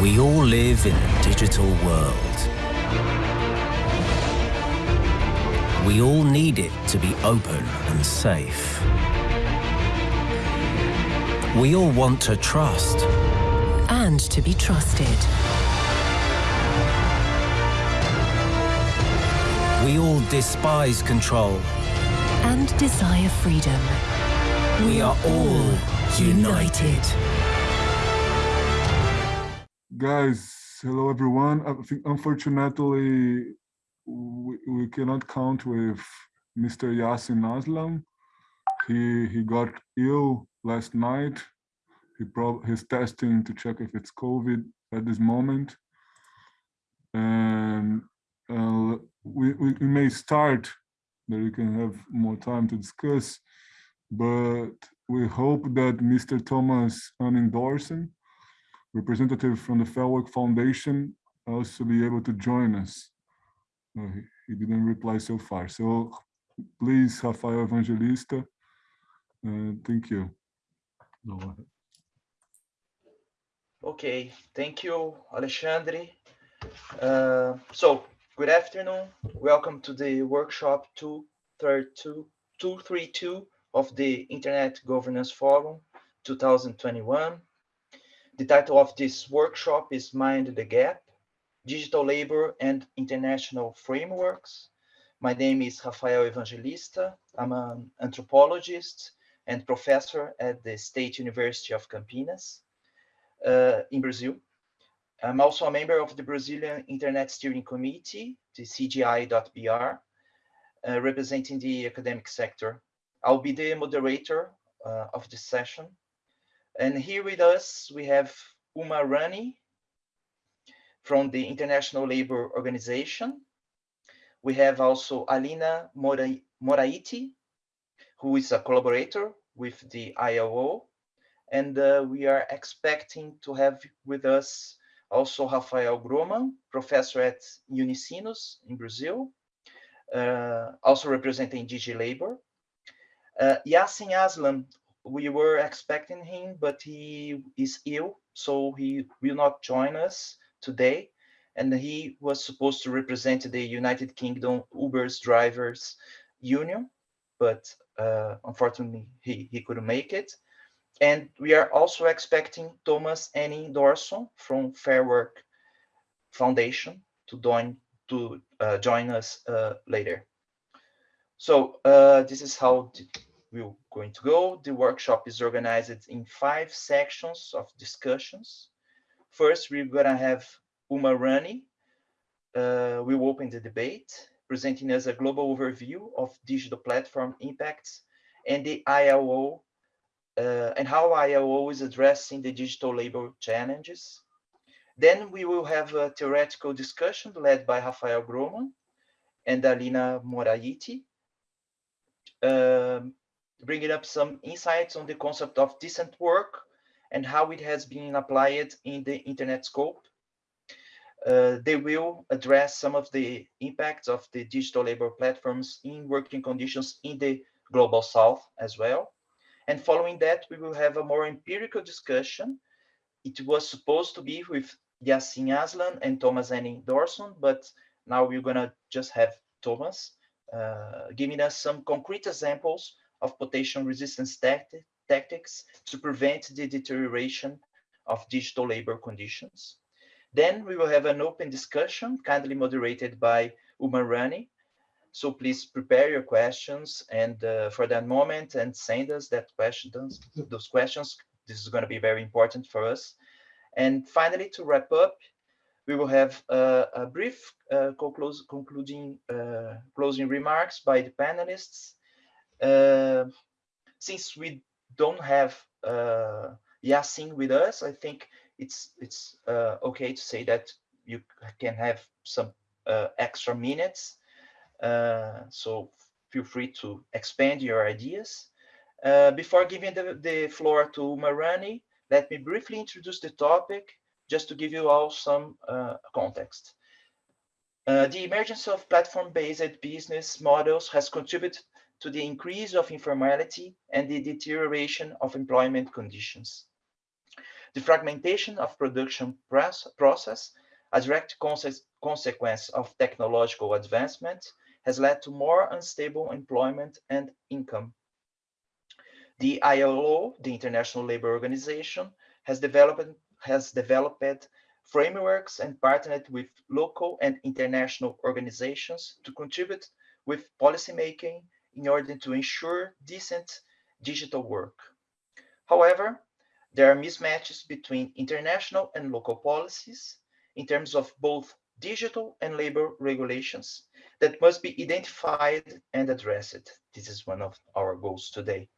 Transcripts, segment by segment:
We all live in a digital world. We all need it to be open and safe. We all want to trust. And to be trusted. We all despise control. And desire freedom. We are all united. Guys, hello everyone. I think unfortunately we, we cannot count with Mr. Yasin Aslam. He he got ill last night. He prob he's testing to check if it's COVID at this moment. And uh, we, we, we may start that we can have more time to discuss, but we hope that Mr. Thomas Unendorsen representative from the Fairwork Foundation also be able to join us. Uh, he, he, didn't reply so far. So please, Rafael Evangelista, uh, thank you. No. Okay, thank you, Alexandre. Uh, so, good afternoon. Welcome to the workshop 232, 232 of the Internet Governance Forum 2021. The title of this workshop is Mind the Gap, Digital Labor and International Frameworks. My name is Rafael Evangelista. I'm an anthropologist and professor at the State University of Campinas uh, in Brazil. I'm also a member of the Brazilian Internet Steering Committee, the CGI.br, uh, representing the academic sector. I'll be the moderator uh, of this session. And here with us, we have Uma Rani from the International Labour Organization. We have also Alina Moraiti, who is a collaborator with the ILO. And uh, we are expecting to have with us also Rafael Grohmann, professor at Unisinos in Brazil, uh, also representing DigiLabour. Uh, Yassin Aslam, we were expecting him, but he is ill, so he will not join us today. And he was supposed to represent the United Kingdom Uber's drivers union, but uh, unfortunately he, he couldn't make it. And we are also expecting Thomas Henning Dorson from Fair Work Foundation to join to uh, join us uh, later. So uh, this is how we're going to go. The workshop is organized in five sections of discussions. First, we're gonna have Uma Rani. Uh, we will open the debate, presenting us a global overview of digital platform impacts and the ILO uh, and how ILO is addressing the digital labor challenges. Then we will have a theoretical discussion led by Rafael Grohmann and Alina Moraiti, um, bringing up some insights on the concept of decent work and how it has been applied in the internet scope. Uh, they will address some of the impacts of the digital labor platforms in working conditions in the global south as well. And following that, we will have a more empirical discussion. It was supposed to be with Yassin Aslam and Thomas Henning Dorson, but now we're gonna just have Thomas uh, giving us some concrete examples of potassium resistance tacti tactics to prevent the deterioration of digital labor conditions. Then we will have an open discussion, kindly moderated by Uma Rani. So please prepare your questions and uh, for that moment and send us that questions, those questions. This is going to be very important for us. And finally, to wrap up, we will have uh, a brief uh, concluding uh, closing remarks by the panelists since we don't have uh, Yassin with us, I think it's it's uh, okay to say that you can have some uh, extra minutes. Uh, so feel free to expand your ideas. Uh, before giving the, the floor to Marani, let me briefly introduce the topic just to give you all some context. the emergence of platform-based business models has contributed to the increase of informality and the deterioration of employment conditions. The fragmentation of production process, a direct consequence of technological advancement, has led to more unstable employment and income. The ILO, the International Labour Organization, has developed, has developed frameworks and partnered with local and international organizations to contribute with policymaking in order to ensure decent digital work. However, there are mismatches between international and local policies in terms of both digital and labor regulations that must be identified and addressed. This is one of our goals today.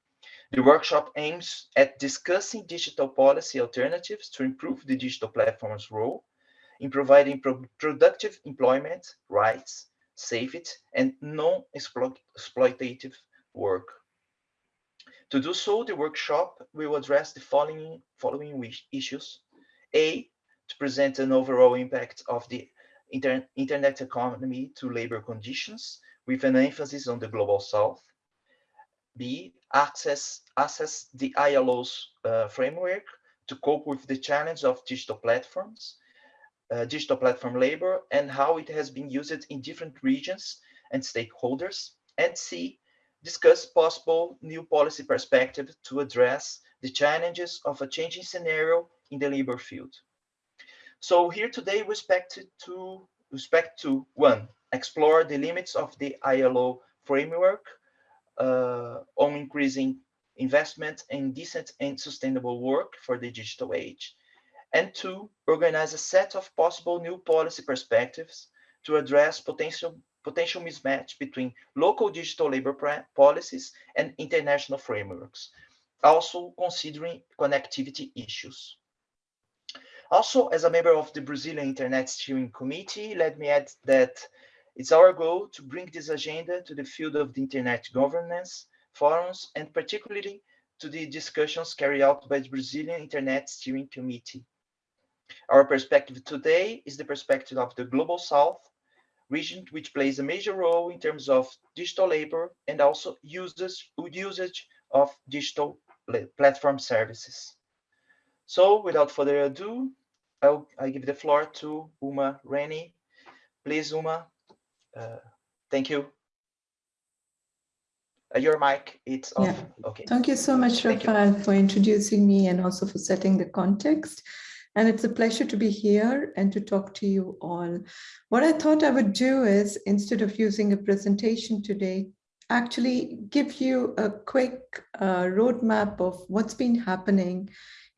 The workshop aims at discussing digital policy alternatives to improve the digital platform's role in providing pro productive employment, rights, safety, and non-exploitative work. To do so, the workshop will address the following, following issues. A, to present an overall impact of the inter internet economy to labor conditions with an emphasis on the global south. B, access, assess the ILO's uh, framework to cope with the challenge of digital platforms, uh, digital platform labor, and how it has been used in different regions and stakeholders. And C, discuss possible new policy perspective to address the challenges of a changing scenario in the labor field. So here today we expect to, respect to one, explore the limits of the ILO framework uh, on increasing investment in decent and sustainable work for the digital age. And two, organize a set of possible new policy perspectives to address potential potential mismatch between local digital labor policies and international frameworks, also considering connectivity issues. Also, as a member of the Brazilian Internet Steering Committee, let me add that it's our goal to bring this agenda to the field of the Internet governance forums and particularly to the discussions carried out by the Brazilian Internet Steering Committee. Our perspective today is the perspective of the Global South region, which plays a major role in terms of digital labor and also usage, usage of digital platform services. So without further ado, I'll, I give the floor to Uma Rani. Please, Uma, uh, thank you. Uh, your mic, it's off. Yeah. Okay. Thank you so much, Rafael, for introducing me and also for setting the context. And it's a pleasure to be here and to talk to you all. What I thought I would do is, instead of using a presentation today, actually give you a quick uh, roadmap of what's been happening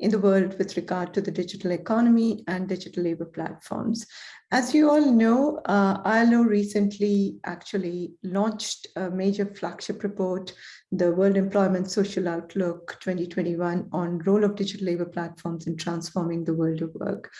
in the world with regard to the digital economy and digital labor platforms. As you all know, uh, ILO recently actually launched a major flagship report, the World Employment Social Outlook 2021 on role of digital labor platforms in transforming the world of work.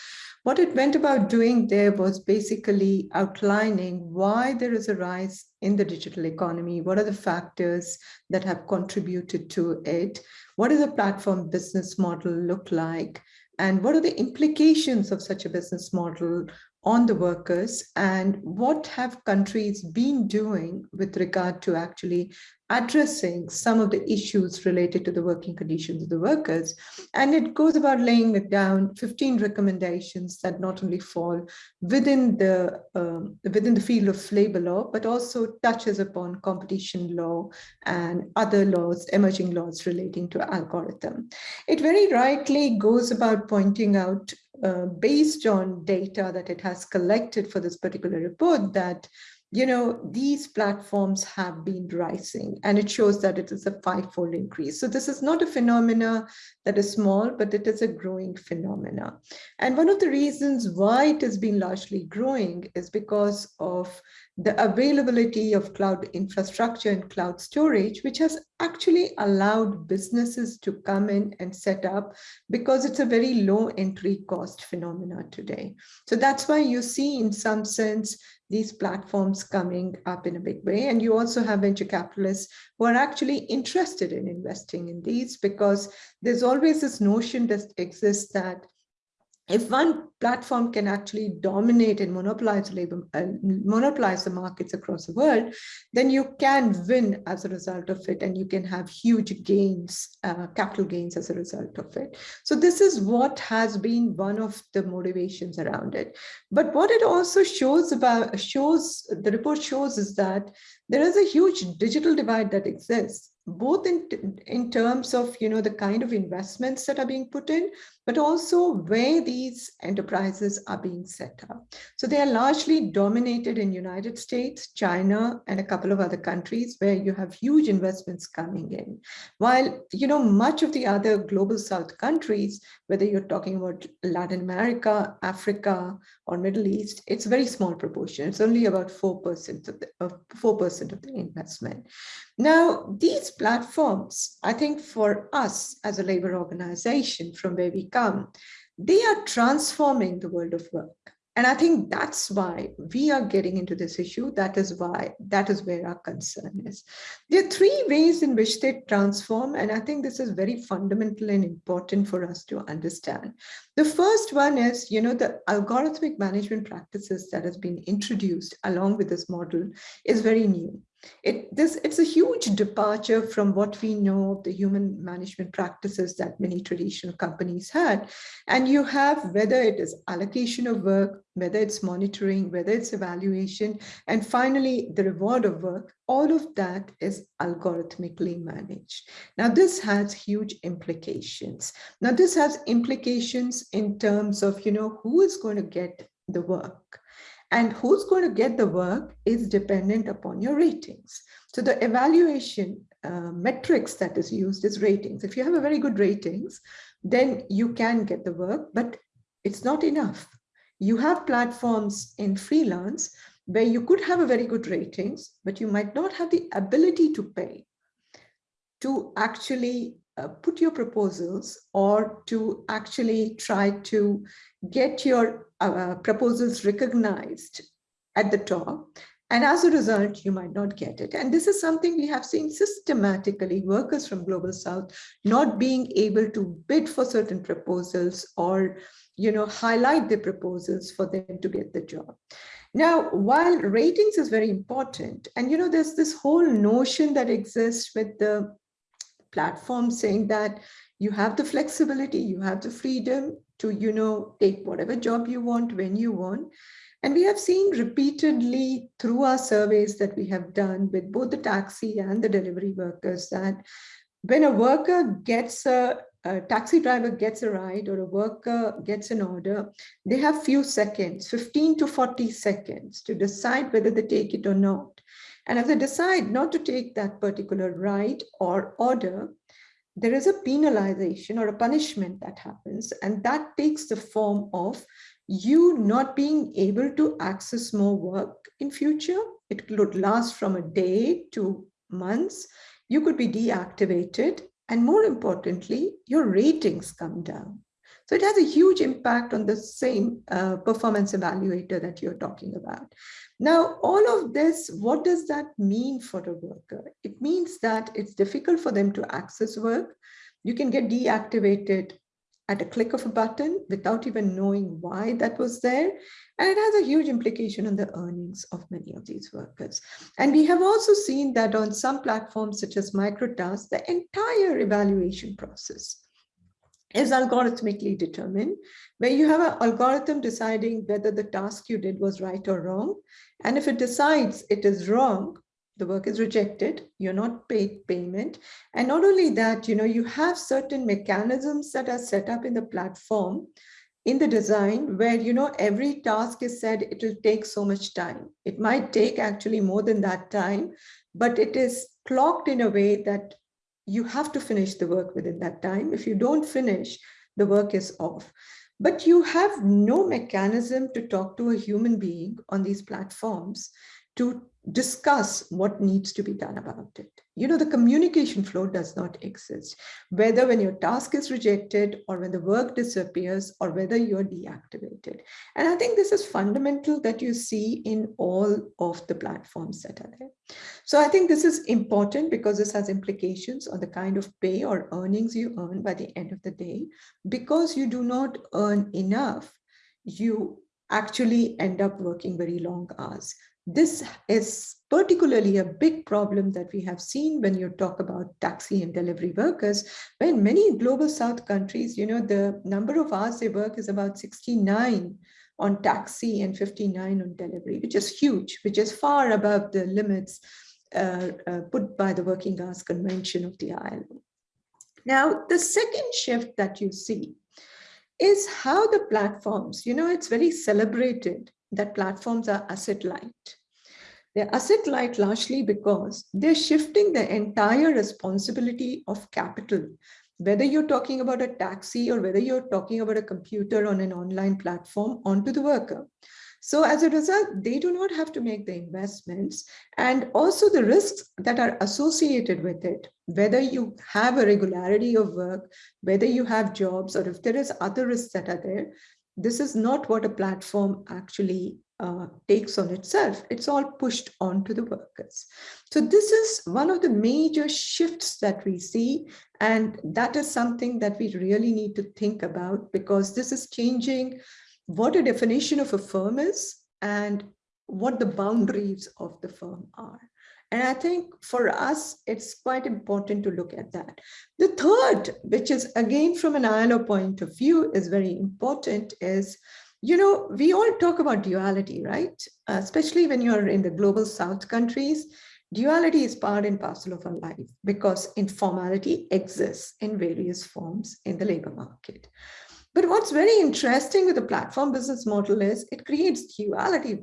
What it went about doing there was basically outlining why there is a rise in the digital economy, what are the factors that have contributed to it, what does a platform business model look like? And what are the implications of such a business model on the workers and what have countries been doing with regard to actually addressing some of the issues related to the working conditions of the workers. And it goes about laying it down 15 recommendations that not only fall within the, um, within the field of labor law, but also touches upon competition law and other laws, emerging laws relating to algorithm. It very rightly goes about pointing out uh, based on data that it has collected for this particular report that you know, these platforms have been rising and it shows that it is a five-fold increase. So this is not a phenomena that is small, but it is a growing phenomena. And one of the reasons why it has been largely growing is because of the availability of cloud infrastructure and cloud storage, which has actually allowed businesses to come in and set up because it's a very low entry cost phenomena today. So that's why you see in some sense these platforms coming up in a big way. And you also have venture capitalists who are actually interested in investing in these because there's always this notion that exists that if one platform can actually dominate and monopolize labor, uh, monopolize the markets across the world, then you can win as a result of it, and you can have huge gains, uh, capital gains as a result of it. So this is what has been one of the motivations around it. But what it also shows about shows the report shows is that there is a huge digital divide that exists both in, in terms of, you know, the kind of investments that are being put in, but also where these enterprises are being set up. So they are largely dominated in United States, China, and a couple of other countries where you have huge investments coming in. While, you know, much of the other global South countries, whether you're talking about Latin America, Africa, or Middle East, it's a very small proportion. It's only about 4% of the, uh, 4% of the investment. Now, these platforms, I think for us as a labor organization from where we come, they are transforming the world of work. And I think that's why we are getting into this issue. That is why, that is where our concern is. There are three ways in which they transform. And I think this is very fundamental and important for us to understand. The first one is, you know, the algorithmic management practices that has been introduced along with this model is very new. It, this, it's a huge departure from what we know of the human management practices that many traditional companies had. And you have whether it is allocation of work, whether it's monitoring, whether it's evaluation, and finally the reward of work, all of that is algorithmically managed. Now this has huge implications. Now this has implications in terms of, you know, who is going to get the work and who's going to get the work is dependent upon your ratings. So the evaluation uh, metrics that is used is ratings. If you have a very good ratings, then you can get the work, but it's not enough. You have platforms in freelance where you could have a very good ratings, but you might not have the ability to pay to actually uh, put your proposals or to actually try to get your uh, proposals recognized at the top. And as a result, you might not get it. And this is something we have seen systematically, workers from Global South not being able to bid for certain proposals or you know, highlight the proposals for them to get the job. Now, while ratings is very important, and you know, there's this whole notion that exists with the platform saying that you have the flexibility, you have the freedom to, you know, take whatever job you want when you want. And we have seen repeatedly through our surveys that we have done with both the taxi and the delivery workers that when a worker gets a, a, taxi driver gets a ride or a worker gets an order, they have few seconds, 15 to 40 seconds to decide whether they take it or not. And if they decide not to take that particular ride or order, there is a penalization or a punishment that happens. And that takes the form of you not being able to access more work in future. It could last from a day to months. You could be deactivated. And more importantly, your ratings come down. So it has a huge impact on the same uh, performance evaluator that you're talking about. Now, all of this, what does that mean for the worker? It means that it's difficult for them to access work. You can get deactivated at a click of a button without even knowing why that was there. And it has a huge implication on the earnings of many of these workers. And we have also seen that on some platforms such as MicroTask, the entire evaluation process is algorithmically determined, where you have an algorithm deciding whether the task you did was right or wrong. And if it decides it is wrong, the work is rejected, you're not paid payment. And not only that, you know, you have certain mechanisms that are set up in the platform in the design where, you know, every task is said it will take so much time. It might take actually more than that time, but it is clocked in a way that you have to finish the work within that time. If you don't finish, the work is off. But you have no mechanism to talk to a human being on these platforms to discuss what needs to be done about it. You know, the communication flow does not exist, whether when your task is rejected or when the work disappears or whether you're deactivated. And I think this is fundamental that you see in all of the platforms that are there. So I think this is important because this has implications on the kind of pay or earnings you earn by the end of the day. Because you do not earn enough, you actually end up working very long hours. This is particularly a big problem that we have seen when you talk about taxi and delivery workers. When many global south countries, you know, the number of hours they work is about 69 on taxi and 59 on delivery, which is huge, which is far above the limits uh, uh, put by the Working Hours Convention of the ILO. Now, the second shift that you see is how the platforms, you know, it's very celebrated that platforms are asset light. They're asset light largely because they're shifting the entire responsibility of capital, whether you're talking about a taxi or whether you're talking about a computer on an online platform onto the worker. So as a result, they do not have to make the investments and also the risks that are associated with it, whether you have a regularity of work, whether you have jobs, or if there is other risks that are there, this is not what a platform actually uh, takes on itself. It's all pushed onto the workers. So this is one of the major shifts that we see. And that is something that we really need to think about because this is changing what a definition of a firm is and what the boundaries of the firm are. And I think for us, it's quite important to look at that. The third, which is again from an ILO point of view, is very important is, you know, we all talk about duality, right? Uh, especially when you're in the global South countries, duality is part and parcel of our life because informality exists in various forms in the labor market. But what's very interesting with the platform business model is it creates duality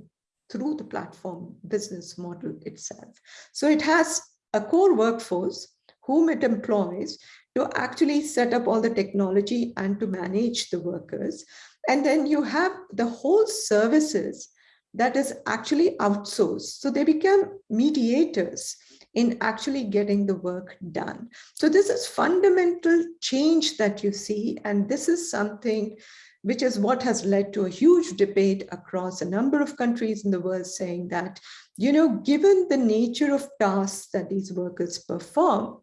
through the platform business model itself. So it has a core workforce whom it employs to actually set up all the technology and to manage the workers. And then you have the whole services that is actually outsourced. So they become mediators in actually getting the work done. So this is fundamental change that you see. And this is something which is what has led to a huge debate across a number of countries in the world saying that, you know, given the nature of tasks that these workers perform,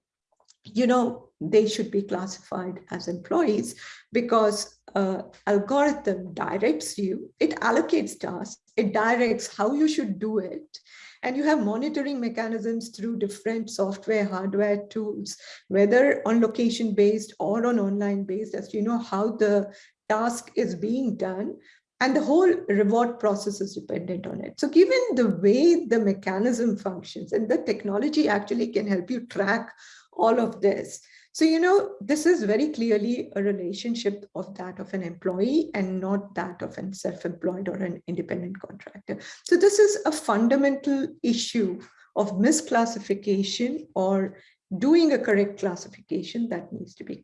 you know, they should be classified as employees because uh, algorithm directs you, it allocates tasks, it directs how you should do it. And you have monitoring mechanisms through different software, hardware tools, whether on location based or on online based, as you know how the task is being done and the whole reward process is dependent on it. So given the way the mechanism functions and the technology actually can help you track all of this. So, you know, this is very clearly a relationship of that of an employee and not that of an self-employed or an independent contractor. So this is a fundamental issue of misclassification or doing a correct classification that needs to be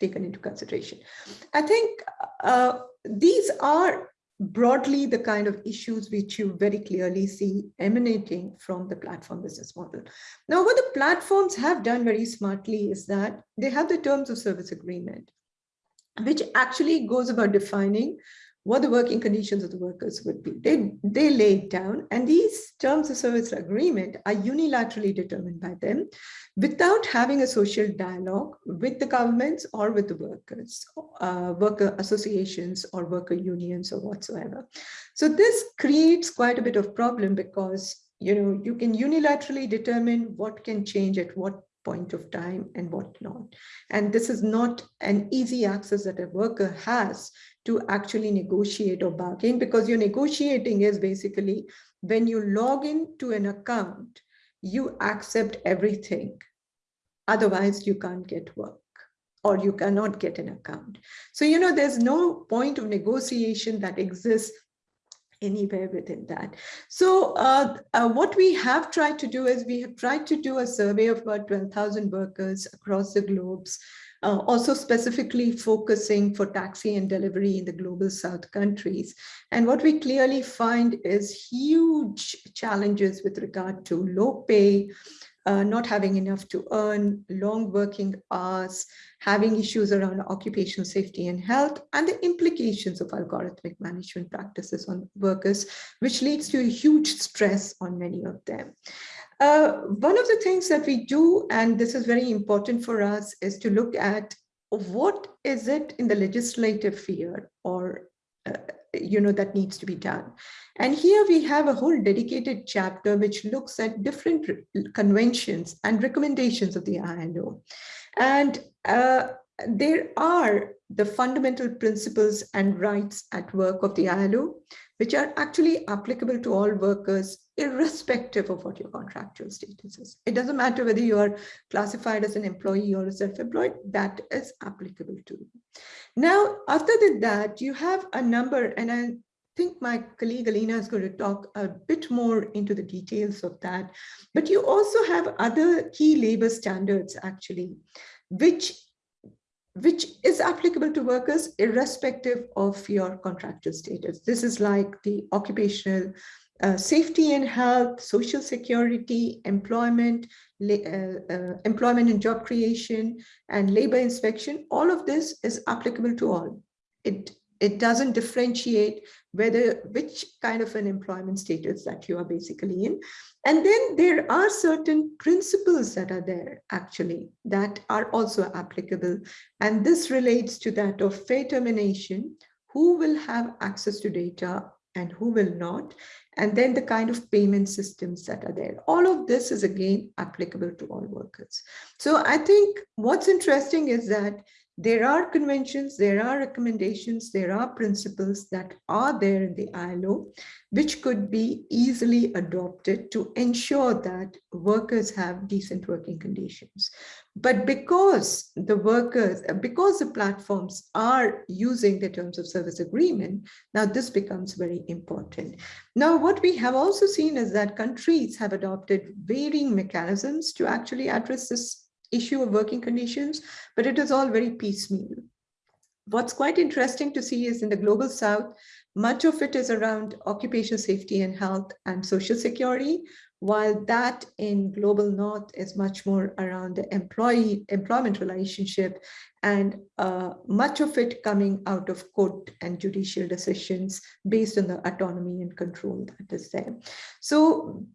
taken into consideration. I think uh, these are broadly the kind of issues which you very clearly see emanating from the platform business model. Now, what the platforms have done very smartly is that they have the terms of service agreement, which actually goes about defining what the working conditions of the workers would be. They, they laid down and these terms of service agreement are unilaterally determined by them without having a social dialogue with the governments or with the workers, uh, worker associations or worker unions or whatsoever. So this creates quite a bit of problem because you know you can unilaterally determine what can change at what point of time and what not. And this is not an easy access that a worker has to actually negotiate or bargain because you're negotiating is basically when you log into an account, you accept everything. Otherwise, you can't get work or you cannot get an account. So, you know, there's no point of negotiation that exists anywhere within that. So uh, uh, what we have tried to do is we have tried to do a survey of about 12,000 workers across the globes uh, also specifically focusing for taxi and delivery in the global south countries. And what we clearly find is huge challenges with regard to low pay, uh, not having enough to earn, long working hours, having issues around occupational safety and health, and the implications of algorithmic management practices on workers, which leads to a huge stress on many of them. Uh, one of the things that we do, and this is very important for us, is to look at what is it in the legislative sphere or uh, you know, that needs to be done. And here we have a whole dedicated chapter which looks at different conventions and recommendations of the ILO. And uh, there are the fundamental principles and rights at work of the ILO, which are actually applicable to all workers, irrespective of what your contractual status is. It doesn't matter whether you are classified as an employee or a self-employed, that is applicable to you. Now, after that, you have a number, and I think my colleague Alina is going to talk a bit more into the details of that, but you also have other key labor standards actually, which which is applicable to workers irrespective of your contractual status. This is like the occupational uh, safety and health, social security, employment, uh, uh, employment and job creation, and labor inspection. All of this is applicable to all. It it doesn't differentiate whether which kind of an employment status that you are basically in. And then there are certain principles that are there actually that are also applicable. And this relates to that of fair termination, who will have access to data and who will not, and then the kind of payment systems that are there. All of this is again applicable to all workers. So I think what's interesting is that there are conventions, there are recommendations, there are principles that are there in the ILO, which could be easily adopted to ensure that workers have decent working conditions. But because the workers, because the platforms are using the terms of service agreement, now this becomes very important. Now, what we have also seen is that countries have adopted varying mechanisms to actually address this issue of working conditions, but it is all very piecemeal. What's quite interesting to see is in the global south, much of it is around occupational safety and health and social security, while that in global north is much more around the employee employment relationship and uh, much of it coming out of court and judicial decisions based on the autonomy and control that is there. So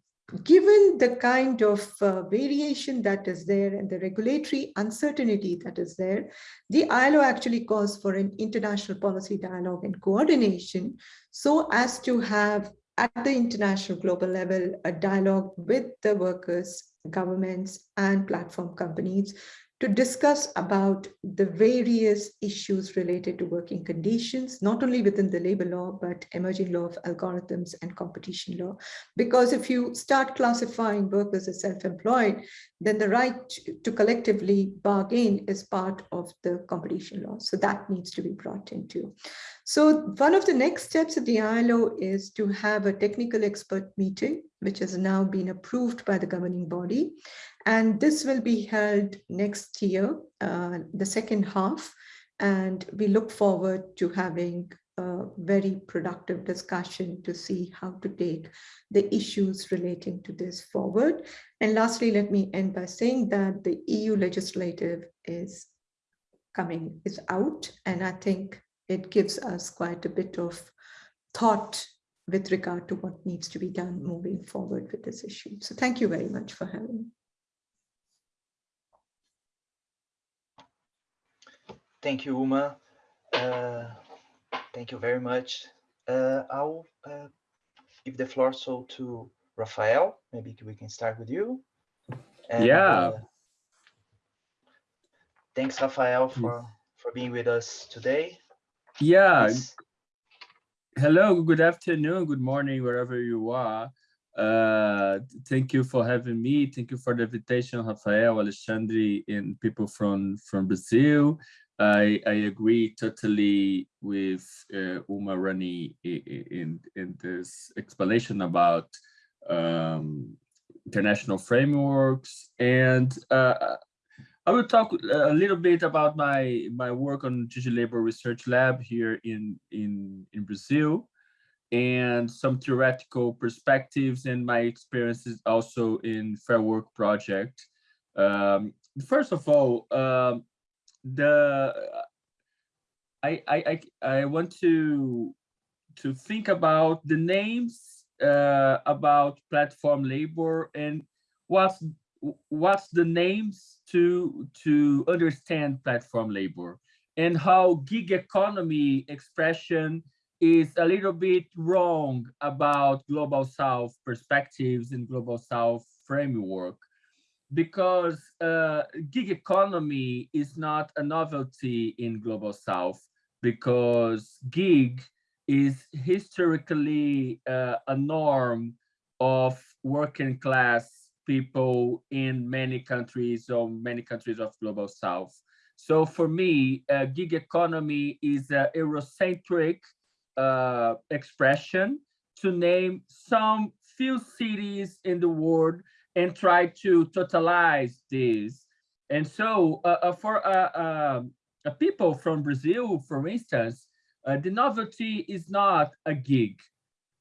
given the kind of uh, variation that is there and the regulatory uncertainty that is there, the ILO actually calls for an international policy dialogue and coordination so as to have at the international global level a dialogue with the workers, governments and platform companies to discuss about the various issues related to working conditions, not only within the labor law, but emerging law of algorithms and competition law. Because if you start classifying workers as self-employed, then the right to collectively bargain is part of the competition law. So that needs to be brought into. So one of the next steps of the ILO is to have a technical expert meeting, which has now been approved by the governing body. And this will be held next year, uh, the second half. And we look forward to having a very productive discussion to see how to take the issues relating to this forward. And lastly, let me end by saying that the EU legislative is coming, is out. And I think it gives us quite a bit of thought with regard to what needs to be done moving forward with this issue. So thank you very much for having me. Thank you, Uma. Uh, thank you very much. Uh, I'll uh, give the floor so to Rafael. Maybe we can start with you. And, yeah. Uh, thanks, Rafael, for for being with us today. Yeah. Please. Hello, good afternoon, good morning, wherever you are. Uh, thank you for having me. Thank you for the invitation, Rafael, Alexandre, and people from, from Brazil. I, I agree totally with uh, Uma Rani in, in this explanation about um, international frameworks. And uh, I will talk a little bit about my, my work on Digital Labor Research Lab here in, in, in Brazil and some theoretical perspectives and my experiences also in Fair Work Project. Um, first of all, um, the I, I I want to to think about the names uh, about platform labor and what's what's the names to to understand platform labor? And how gig economy expression is a little bit wrong about global south perspectives and global south framework. Because uh, gig economy is not a novelty in global south because gig is historically uh, a norm of working class people in many countries or many countries of global south so for me uh, gig economy is an eurocentric uh, expression to name some few cities in the world and try to totalize this. And so uh, uh, for uh, um, people from Brazil, for instance, uh, the novelty is not a gig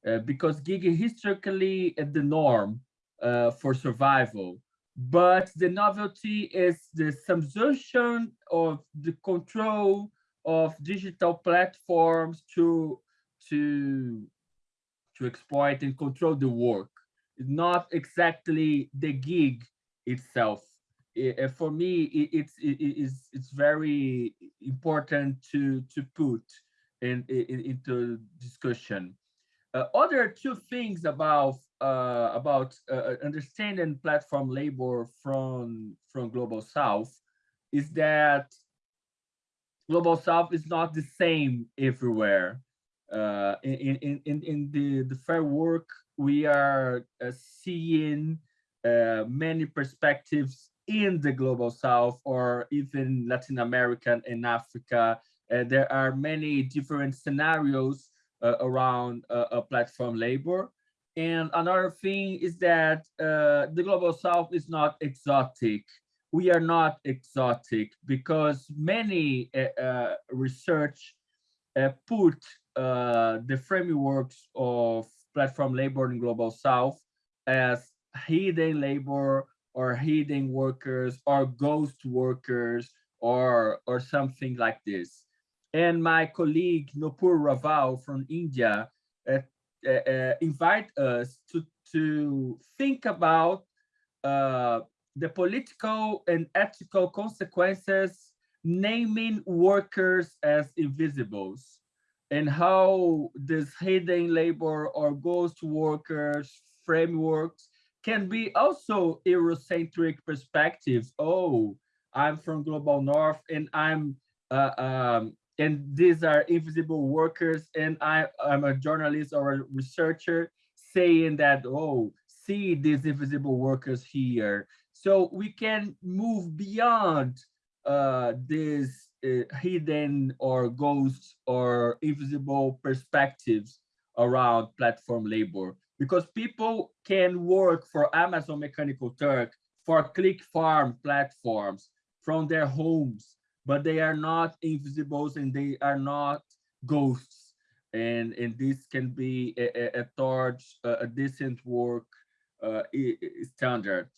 uh, because gig is historically the norm uh, for survival. But the novelty is the subsumption of the control of digital platforms to to to exploit and control the work. Not exactly the gig itself. It, for me it, it's it, it's it's very important to to put in, in into discussion. Uh, other two things about uh, about uh, understanding platform labor from from global south is that global south is not the same everywhere uh, in, in, in, in the, the fair work, we are uh, seeing uh, many perspectives in the global south or even Latin America and Africa. Uh, there are many different scenarios uh, around uh, platform labor. And another thing is that the global south is not exotic. We are not exotic because many research put uh, the frameworks of platform labor in global south as hidden labor or hidden workers or ghost workers or or something like this and my colleague nupur raval from india uh, uh, uh, invite us to to think about uh, the political and ethical consequences naming workers as invisibles and how this hidden labor or ghost workers frameworks can be also Eurocentric perspectives. Oh, I'm from Global North and I'm uh, um, and these are invisible workers. And I, I'm a journalist or a researcher saying that, oh, see these invisible workers here. So we can move beyond uh, this uh, hidden or ghosts or invisible perspectives around platform labor. Because people can work for Amazon Mechanical Turk for click farm platforms from their homes, but they are not invisibles and they are not ghosts. And, and this can be a, a, a towards a, a decent work uh, standard.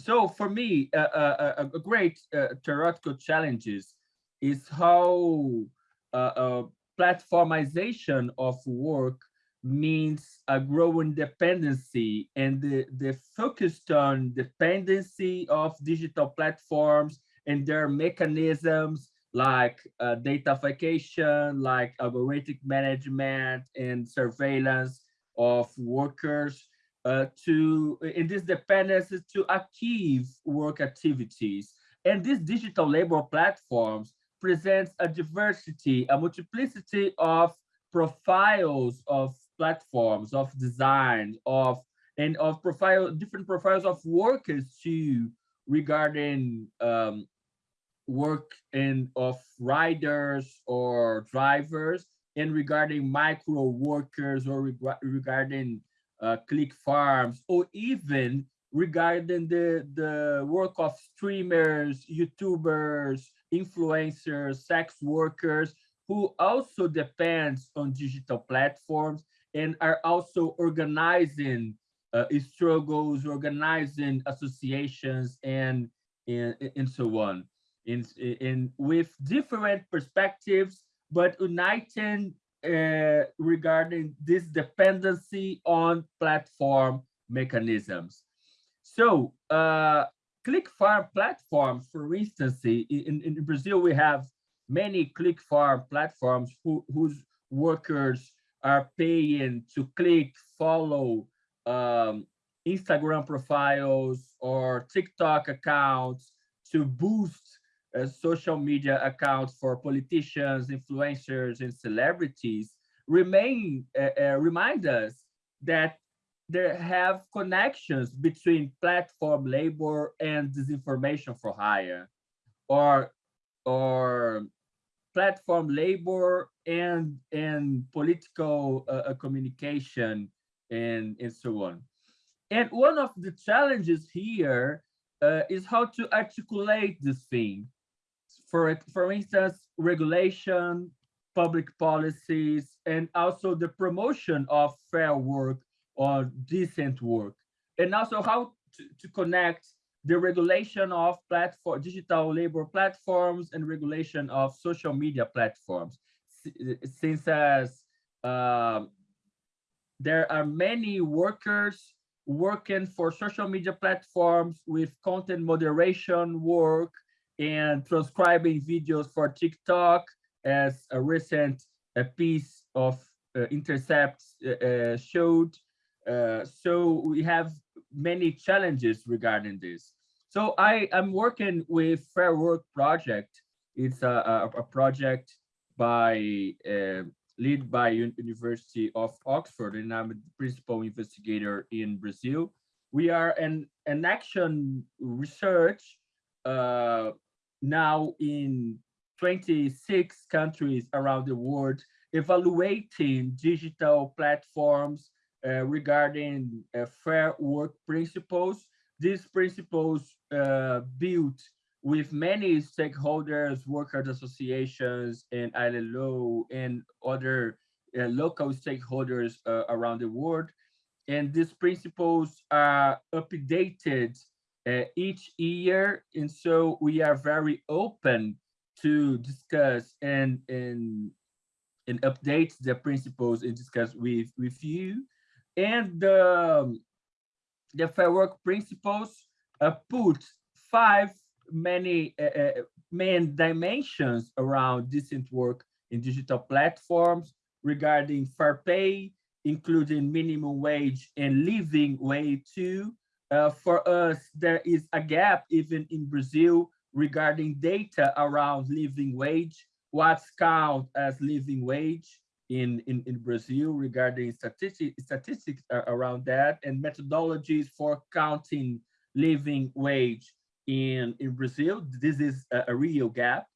So for me, a, a, a great uh, theoretical challenges is how uh, uh, platformization of work means a growing dependency and the, the focused on dependency of digital platforms and their mechanisms like uh, datafication, like algorithmic management and surveillance of workers uh, to, in this dependency to achieve work activities. And these digital labor platforms presents a diversity, a multiplicity of profiles of platforms, of design, of and of profile different profiles of workers too regarding um, work and of riders or drivers and regarding micro workers or reg regarding uh, click farms or even regarding the the work of streamers youtubers influencers, sex workers, who also depends on digital platforms and are also organizing uh, struggles, organizing associations, and, and, and so on. In, in, with different perspectives, but uniting uh, regarding this dependency on platform mechanisms. So uh, click farm platforms, for instance, in, in Brazil, we have many click farm platforms who, whose workers are paying to click, follow um, Instagram profiles or TikTok accounts to boost uh, social media accounts for politicians, influencers, and celebrities remain uh, uh, remind us that there have connections between platform labor and disinformation for hire, or or platform labor and and political uh, communication and and so on. And one of the challenges here uh, is how to articulate this thing. For, for instance, regulation, public policies, and also the promotion of fair work or decent work. And also how to, to connect the regulation of platform, digital labor platforms and regulation of social media platforms. Since as uh, there are many workers working for social media platforms with content moderation work and transcribing videos for TikTok as a recent a piece of uh, Intercept uh, uh, showed. Uh, so we have many challenges regarding this. So I am working with Fair Work Project. It's a, a, a project by uh, led by University of Oxford, and I'm a principal investigator in Brazil. We are an, an action research uh, now in 26 countries around the world, evaluating digital platforms uh, regarding uh, fair work principles. These principles uh, built with many stakeholders, workers associations, and ILO, and other uh, local stakeholders uh, around the world. And these principles are updated each year. And so we are very open to discuss and, and, and update the principles and discuss with, with you. And the, um, the Fair Work principles uh, put five many uh, uh, main dimensions around decent work in digital platforms regarding fair pay, including minimum wage and living wage too. Uh, for us, there is a gap even in Brazil regarding data around living wage, what's count as living wage in, in, in Brazil regarding statistics, statistics around that and methodologies for counting living wage in, in Brazil. This is a, a real gap.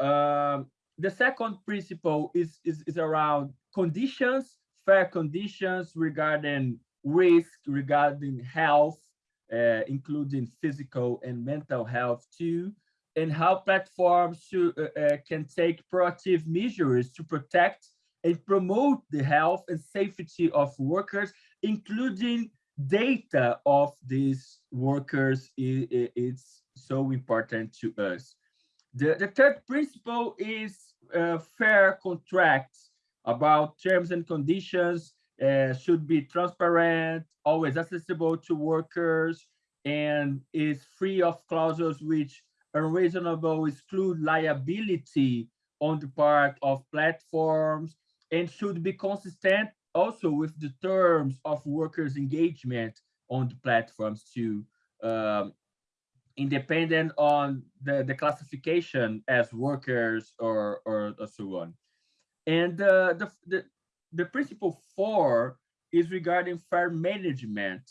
Um, the second principle is, is, is around conditions, fair conditions regarding risk, regarding health, uh, including physical and mental health too, and how platforms should, uh, uh, can take proactive measures to protect and promote the health and safety of workers, including data of these workers is so important to us. The, the third principle is uh, fair contracts about terms and conditions uh, should be transparent, always accessible to workers, and is free of clauses which unreasonable exclude liability on the part of platforms and should be consistent also with the terms of workers' engagement on the platforms too, um, independent on the, the classification as workers or, or, or so on. And uh, the, the, the principle four is regarding fair management.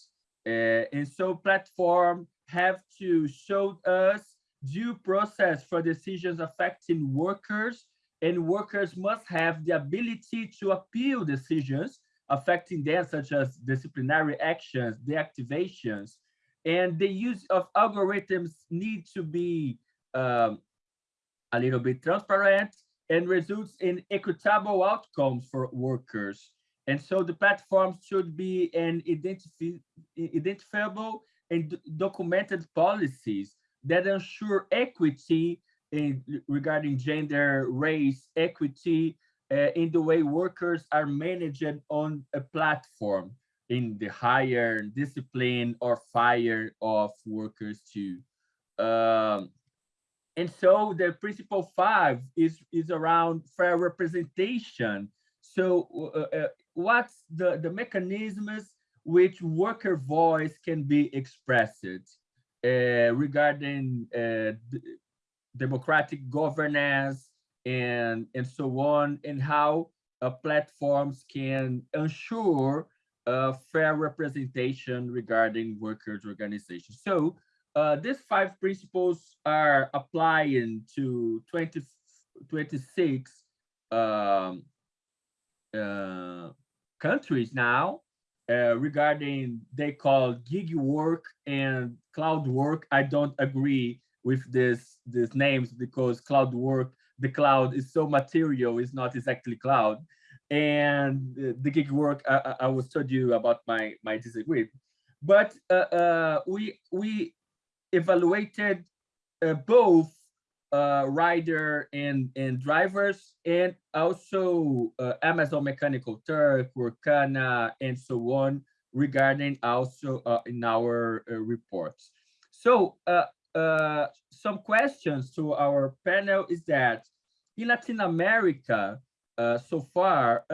Uh, and so platform have to show us due process for decisions affecting workers and workers must have the ability to appeal decisions affecting them, such as disciplinary actions, deactivations, and the use of algorithms need to be um, a little bit transparent and results in equitable outcomes for workers. And so the platform should be an identifi identifiable and documented policies that ensure equity in, regarding gender, race, equity, uh, in the way workers are managed on a platform in the higher discipline or fire of workers too. Um, and so the principle five is, is around fair representation. so uh, uh, what's the, the mechanisms which worker voice can be expressed uh, regarding uh, democratic governance and, and so on, and how uh, platforms can ensure fair representation regarding workers' organizations. So uh, these five principles are applying to 20, 26 um, uh, countries now uh, regarding they call gig work and cloud work. I don't agree with this these names because cloud work, the cloud is so material, it's not exactly cloud. And the, gig work, I, I was told you about my my disagree. But uh, uh, we we evaluated uh, both uh, rider and, and drivers, and also uh, Amazon Mechanical Turk, Workana, and so on, regarding also uh, in our uh, reports. So uh, some questions to our panel is that in Latin America, so far,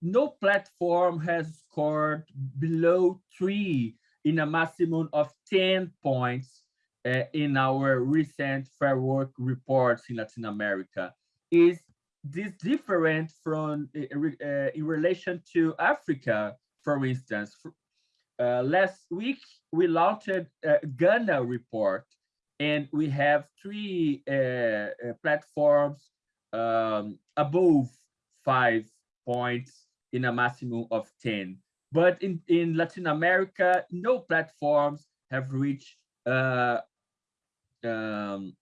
no platform has scored below three in a maximum of 10 points uh, in our recent Fair Work reports in Latin America. Is this different from uh, uh, in relation to Africa, for instance? Uh, last week, we launched a Ghana report, and we have three uh, uh, platforms um, above five points in a maximum of 10. But in, in Latin America, no platforms have reached uh, um,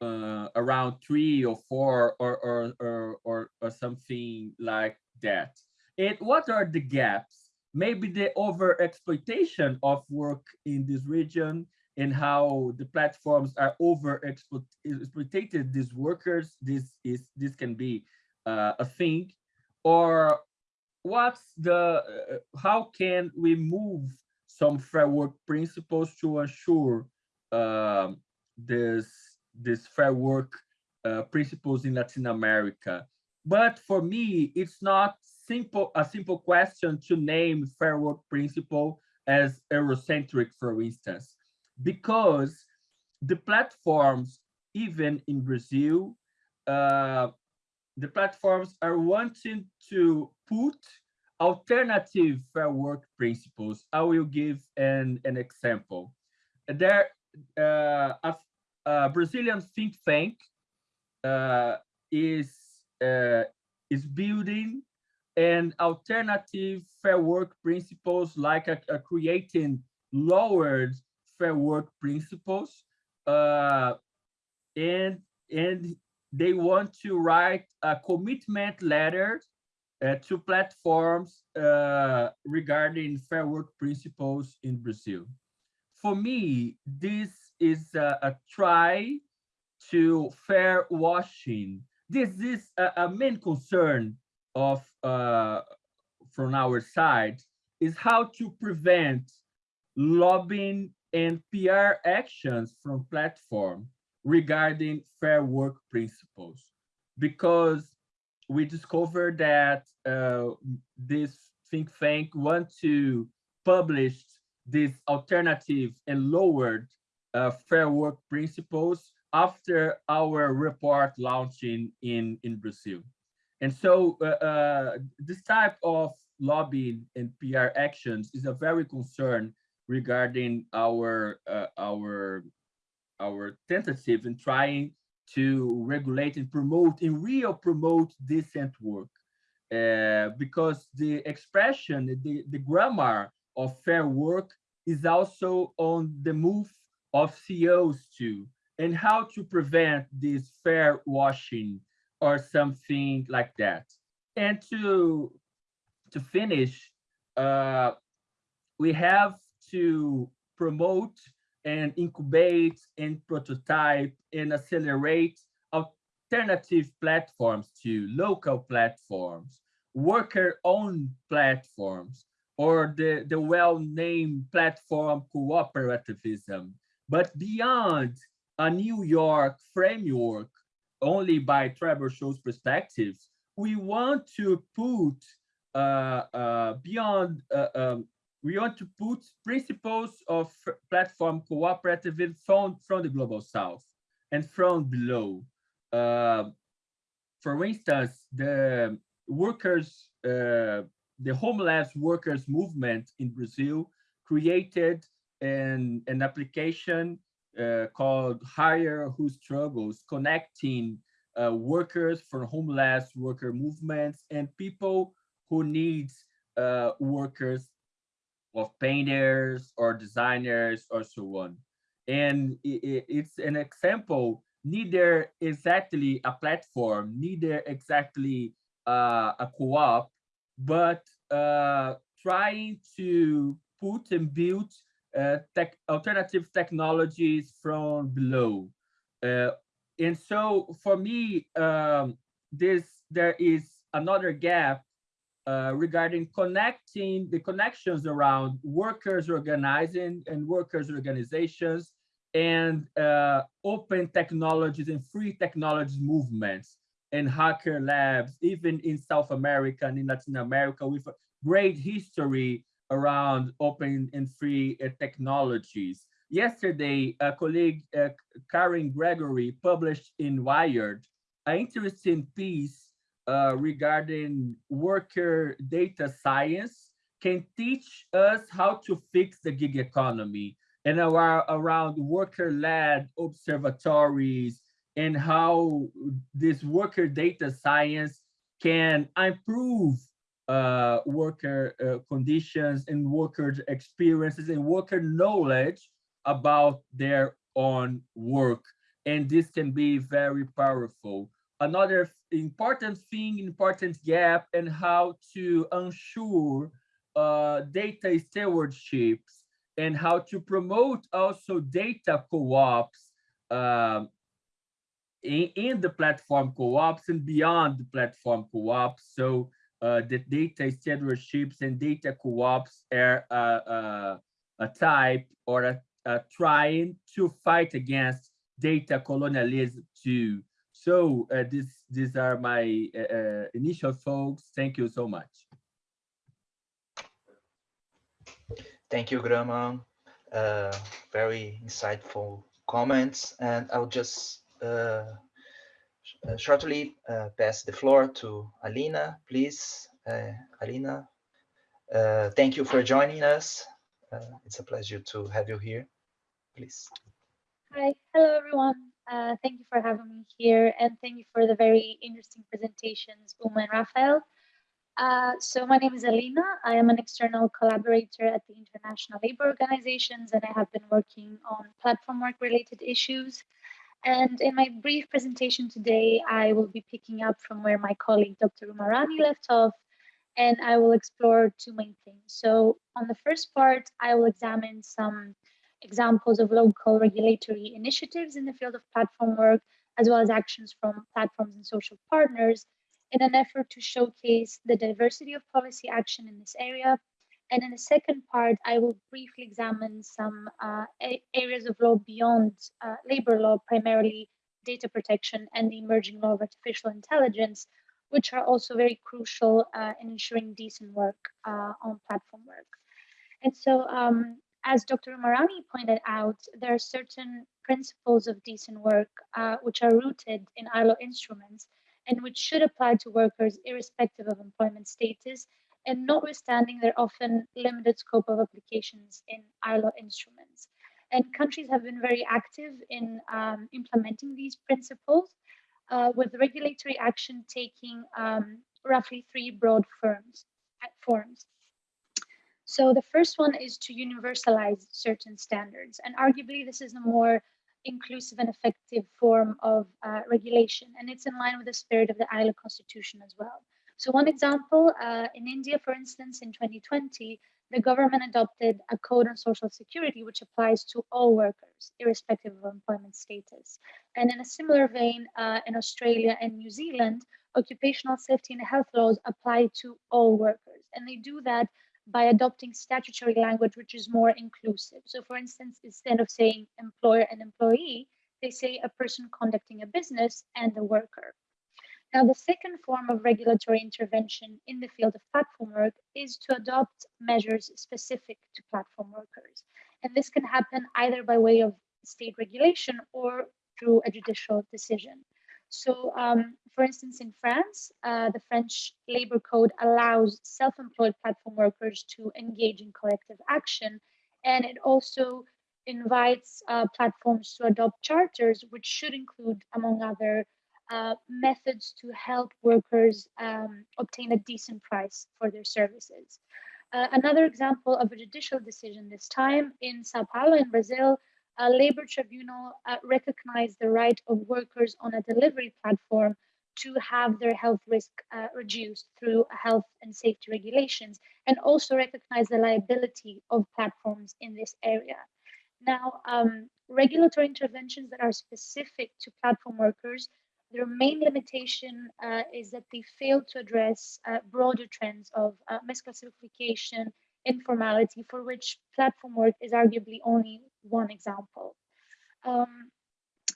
uh, around three or four or, or, or, or, or something like that. And what are the gaps? Maybe the over exploitation of work in this region and how the platforms are over exploited these workers. This is this can be uh, a thing, or what's the uh, how can we move some framework principles to ensure um, this this fair work uh, principles in Latin America. But for me, it's not simple a simple question to name fair work principle as Eurocentric, for instance, because the platforms, even in Brazil, uh, the platforms are wanting to put alternative fair work principles. I will give an, an example. There, uh, a, a, Brazilian think tank uh, is uh, is building an alternative fair work principles like a, a creating lowered fair work principles uh, and and they want to write a commitment letter uh, to platforms uh, regarding fair work principles in Brazil for me, this is a, a try to fair washing. This is a, a main concern of uh, from our side is how to prevent lobbying and PR actions from platform regarding fair work principles because we discovered that uh, this think tank want to publish this alternative and lowered uh, fair work principles after our report launching in, in Brazil. And so uh, uh, this type of lobbying and PR actions is a very concern regarding our uh, our our tentative in trying to regulate and promote in real promote decent work uh, because the expression the the grammar of fair work is also on the move of CEOs too, and how to prevent this fair washing or something like that. And to, to finish, uh, we have to promote and incubate and prototype and accelerate alternative platforms to local platforms, worker-owned platforms, or the, the well-named platform cooperativism. But beyond a New York framework, only by Trebor Scholz's perspectives, we want to put uh, uh, beyond, uh, um, we want to put principles of platform cooperativism from, from the global south and from below. Uh, for instance, the workers, uh, the homeless workers movement in Brazil created an, an application uh, called Hire Who Struggles, connecting uh, workers for homeless worker movements and people who needs uh, workers of painters or designers or so on. And it, it's an example, neither exactly a platform, neither exactly uh, a co-op, but uh, trying to put and build uh, tech, alternative technologies from below. Uh, and so for me, um, this there is another gap uh, regarding connecting the connections around workers organizing and workers organizations and uh, open technologies and free technologies movements and hacker labs, even in South America and in Latin America with a great history around open and free uh, technologies. Yesterday, a colleague, uh, Karen Gregory, published in Wired an interesting piece uh, regarding worker data science can teach us how to fix the gig economy and our, around worker-led observatories and how this worker data science can improve uh, worker uh, conditions and workers' experiences and worker knowledge about their own work. And this can be very powerful. Another important thing, important gap, and how to ensure uh, data stewardships and how to promote also data co-ops um, in, in, the platform co-ops and beyond the platform co-ops. So uh, the data stewardships and data co-ops are uh, uh, a type or a, a trying to fight against data colonialism too. So uh, this, these are my uh, uh, initial thoughts. Thank you so much. Thank you, Grohmann. Uh, very insightful comments. And I'll just uh, sh uh, shortly uh, pass the floor to Alina, please. Uh, Alina, uh, thank you for joining us. it's a pleasure to have you here. Please. Hi, hello everyone. Thank you for having me here and thank you for the very interesting presentations, Uma and Rafael. Uh, so my name is Alina. I am an external collaborator at the International Labour Organizations, and I have been working on platform work related issues. And in my brief presentation today, I will be picking up from where my colleague Dr. Uma Rani left off, and I will explore two main things. So on the first part, I will examine some examples of local regulatory initiatives in the field of platform work, as well as actions from platforms and social partners in an effort to showcase the diversity of policy action in this area. And in the second part, I will briefly examine some uh, areas of law beyond uh, labor law, primarily data protection and the emerging law of artificial intelligence, which are also very crucial uh, in ensuring decent work uh, on platform work. And so, um, as Dr. Marani pointed out, there are certain principles of decent work uh, which are rooted in ILO instruments and which should apply to workers irrespective of employment status and notwithstanding their often limited scope of applications in ILO instruments. And countries have been very active in um, implementing these principles, uh, with regulatory action taking um, roughly three broad firms, forms. So the first one is to universalize certain standards, and arguably this is a more inclusive and effective form of uh, regulation. And it's in line with the spirit of the ILO constitution as well. So one example, uh, in India, for instance, in 2020, the government adopted a code on social security, which applies to all workers, irrespective of employment status. And in a similar vein, uh, in Australia and New Zealand, occupational safety and health laws apply to all workers. And they do that by adopting statutory language which is more inclusive. So for instance, instead of saying employer and employee, they say a person conducting a business and a worker. Now, the second form of regulatory intervention in the field of platform work is to adopt measures specific to platform workers. And this can happen either by way of state regulation or through a judicial decision. So, um, for instance, in France, uh, the French labor code allows self-employed platform workers to engage in collective action, and it also invites uh, platforms to adopt charters, which should include, among other uh, methods to help workers um, obtain a decent price for their services. Uh, another example of a judicial decision this time in Sao Paulo in Brazil, a labor tribunal uh, recognized the right of workers on a delivery platform to have their health risk uh, reduced through health and safety regulations and also recognize the liability of platforms in this area. Now, um, regulatory interventions that are specific to platform workers their main limitation uh, is that they fail to address uh, broader trends of uh, misclassification, informality, for which platform work is arguably only one example. Um,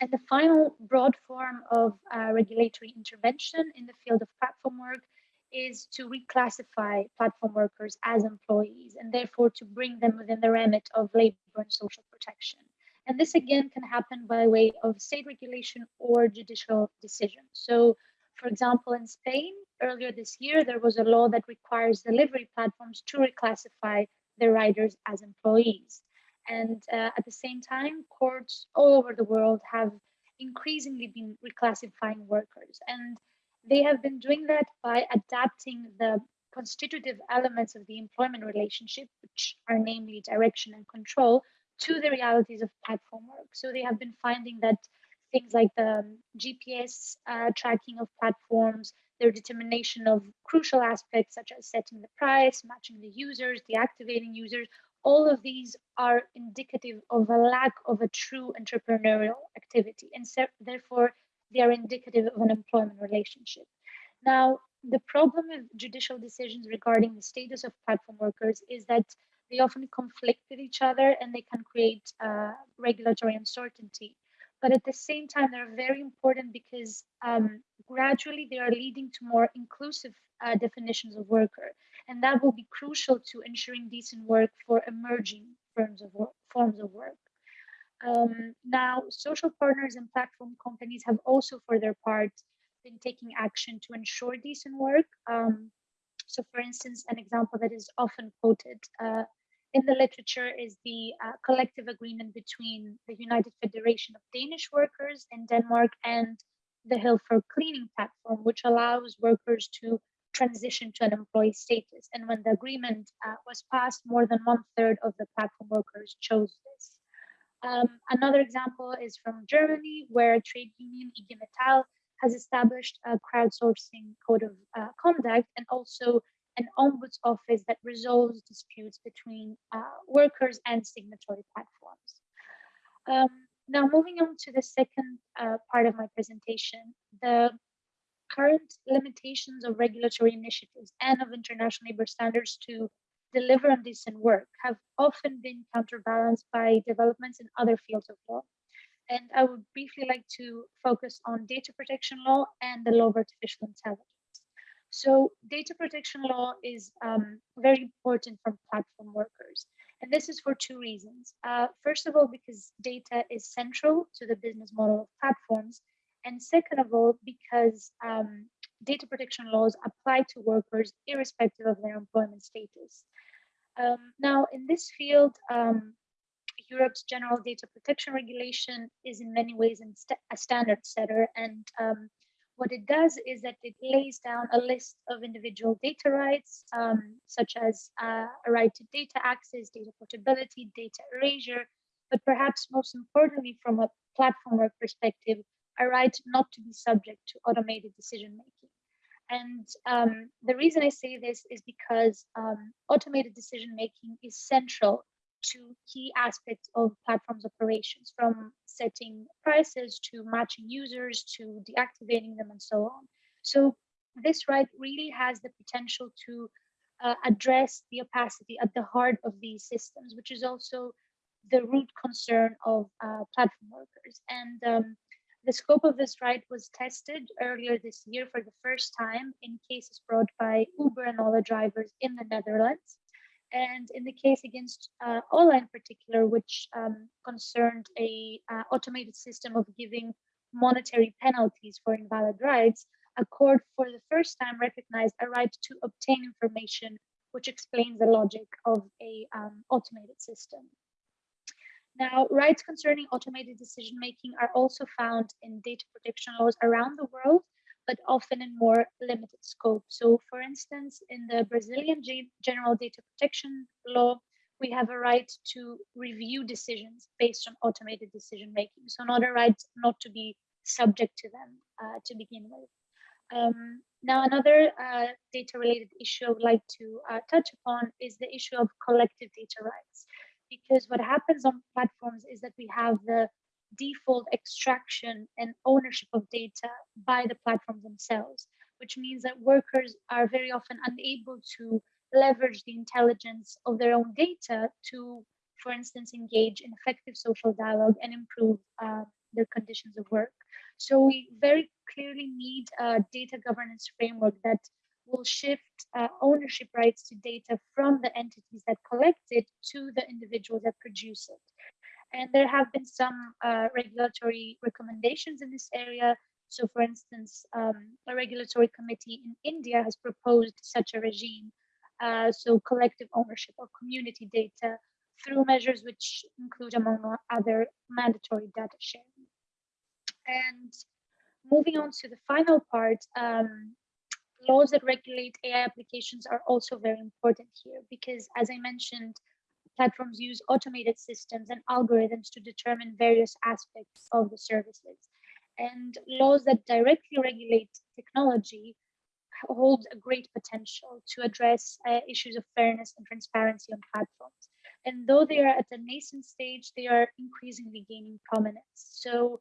and the final broad form of uh, regulatory intervention in the field of platform work is to reclassify platform workers as employees and therefore to bring them within the remit of labor and social protection. And this again can happen by way of state regulation or judicial decision. So, for example, in Spain, earlier this year, there was a law that requires delivery platforms to reclassify their riders as employees. And uh, at the same time, courts all over the world have increasingly been reclassifying workers. And they have been doing that by adapting the constitutive elements of the employment relationship, which are namely direction and control, to the realities of platform work. So they have been finding that things like the GPS uh, tracking of platforms, their determination of crucial aspects such as setting the price, matching the users, deactivating users, all of these are indicative of a lack of a true entrepreneurial activity. And so, therefore, they are indicative of an employment relationship. Now, the problem with judicial decisions regarding the status of platform workers is that they often conflict with each other and they can create uh, regulatory uncertainty. But at the same time, they're very important because um, gradually they are leading to more inclusive uh, definitions of worker. And that will be crucial to ensuring decent work for emerging forms of work. Forms of work. Um, now, social partners and platform companies have also, for their part, been taking action to ensure decent work. Um, so, for instance, an example that is often quoted uh, in the literature is the uh, collective agreement between the United Federation of Danish Workers in Denmark and the Hill for Cleaning platform, which allows workers to transition to an employee status. And when the agreement uh, was passed, more than one third of the platform workers chose this. Um, another example is from Germany, where trade union IG Metall has established a crowdsourcing code of uh, conduct and also an ombuds office that resolves disputes between uh, workers and signatory platforms. Um, now, moving on to the second uh, part of my presentation, the current limitations of regulatory initiatives and of international labor standards to deliver on decent work have often been counterbalanced by developments in other fields of law. And I would briefly like to focus on data protection law and the law of artificial intelligence. So data protection law is um, very important for platform workers. And this is for two reasons. Uh, first of all, because data is central to the business model of platforms. And second of all, because um, data protection laws apply to workers irrespective of their employment status. Um, now, in this field, um, Europe's General Data Protection Regulation is in many ways a standard setter and um, what it does is that it lays down a list of individual data rights, um, such as uh, a right to data access, data portability, data erasure, but perhaps most importantly, from a platform perspective, a right not to be subject to automated decision making. And um, the reason I say this is because um, automated decision making is central to key aspects of platforms operations from setting prices to matching users to deactivating them and so on. So this right really has the potential to uh, address the opacity at the heart of these systems, which is also the root concern of uh, platform workers. And um, The scope of this right was tested earlier this year for the first time in cases brought by Uber and Ola drivers in the Netherlands. And in the case against uh, Ola in particular, which um, concerned a uh, automated system of giving monetary penalties for invalid rides, a court for the first time recognized a right to obtain information which explains the logic of a um, automated system. Now, rights concerning automated decision-making are also found in data protection laws around the world, but often in more limited scope. So for instance, in the Brazilian General Data Protection Law, we have a right to review decisions based on automated decision-making. So not a right not to be subject to them uh, to begin with. Um, now, another uh, data-related issue I would like to uh, touch upon is the issue of collective data rights because what happens on platforms is that we have the default extraction and ownership of data by the platform themselves, which means that workers are very often unable to leverage the intelligence of their own data to, for instance, engage in effective social dialogue and improve uh, their conditions of work. So we very clearly need a data governance framework that will shift uh, ownership rights to data from the entities that collect it to the individuals that produce it. And there have been some uh, regulatory recommendations in this area. So for instance, um, a regulatory committee in India has proposed such a regime. Uh, so collective ownership of community data through measures which include among other mandatory data sharing. And moving on to the final part, um, laws that regulate AI applications are also very important here because as I mentioned, platforms use automated systems and algorithms to determine various aspects of the services. And laws that directly regulate technology hold a great potential to address uh, issues of fairness and transparency on platforms. And though they are at a nascent stage, they are increasingly gaining prominence. So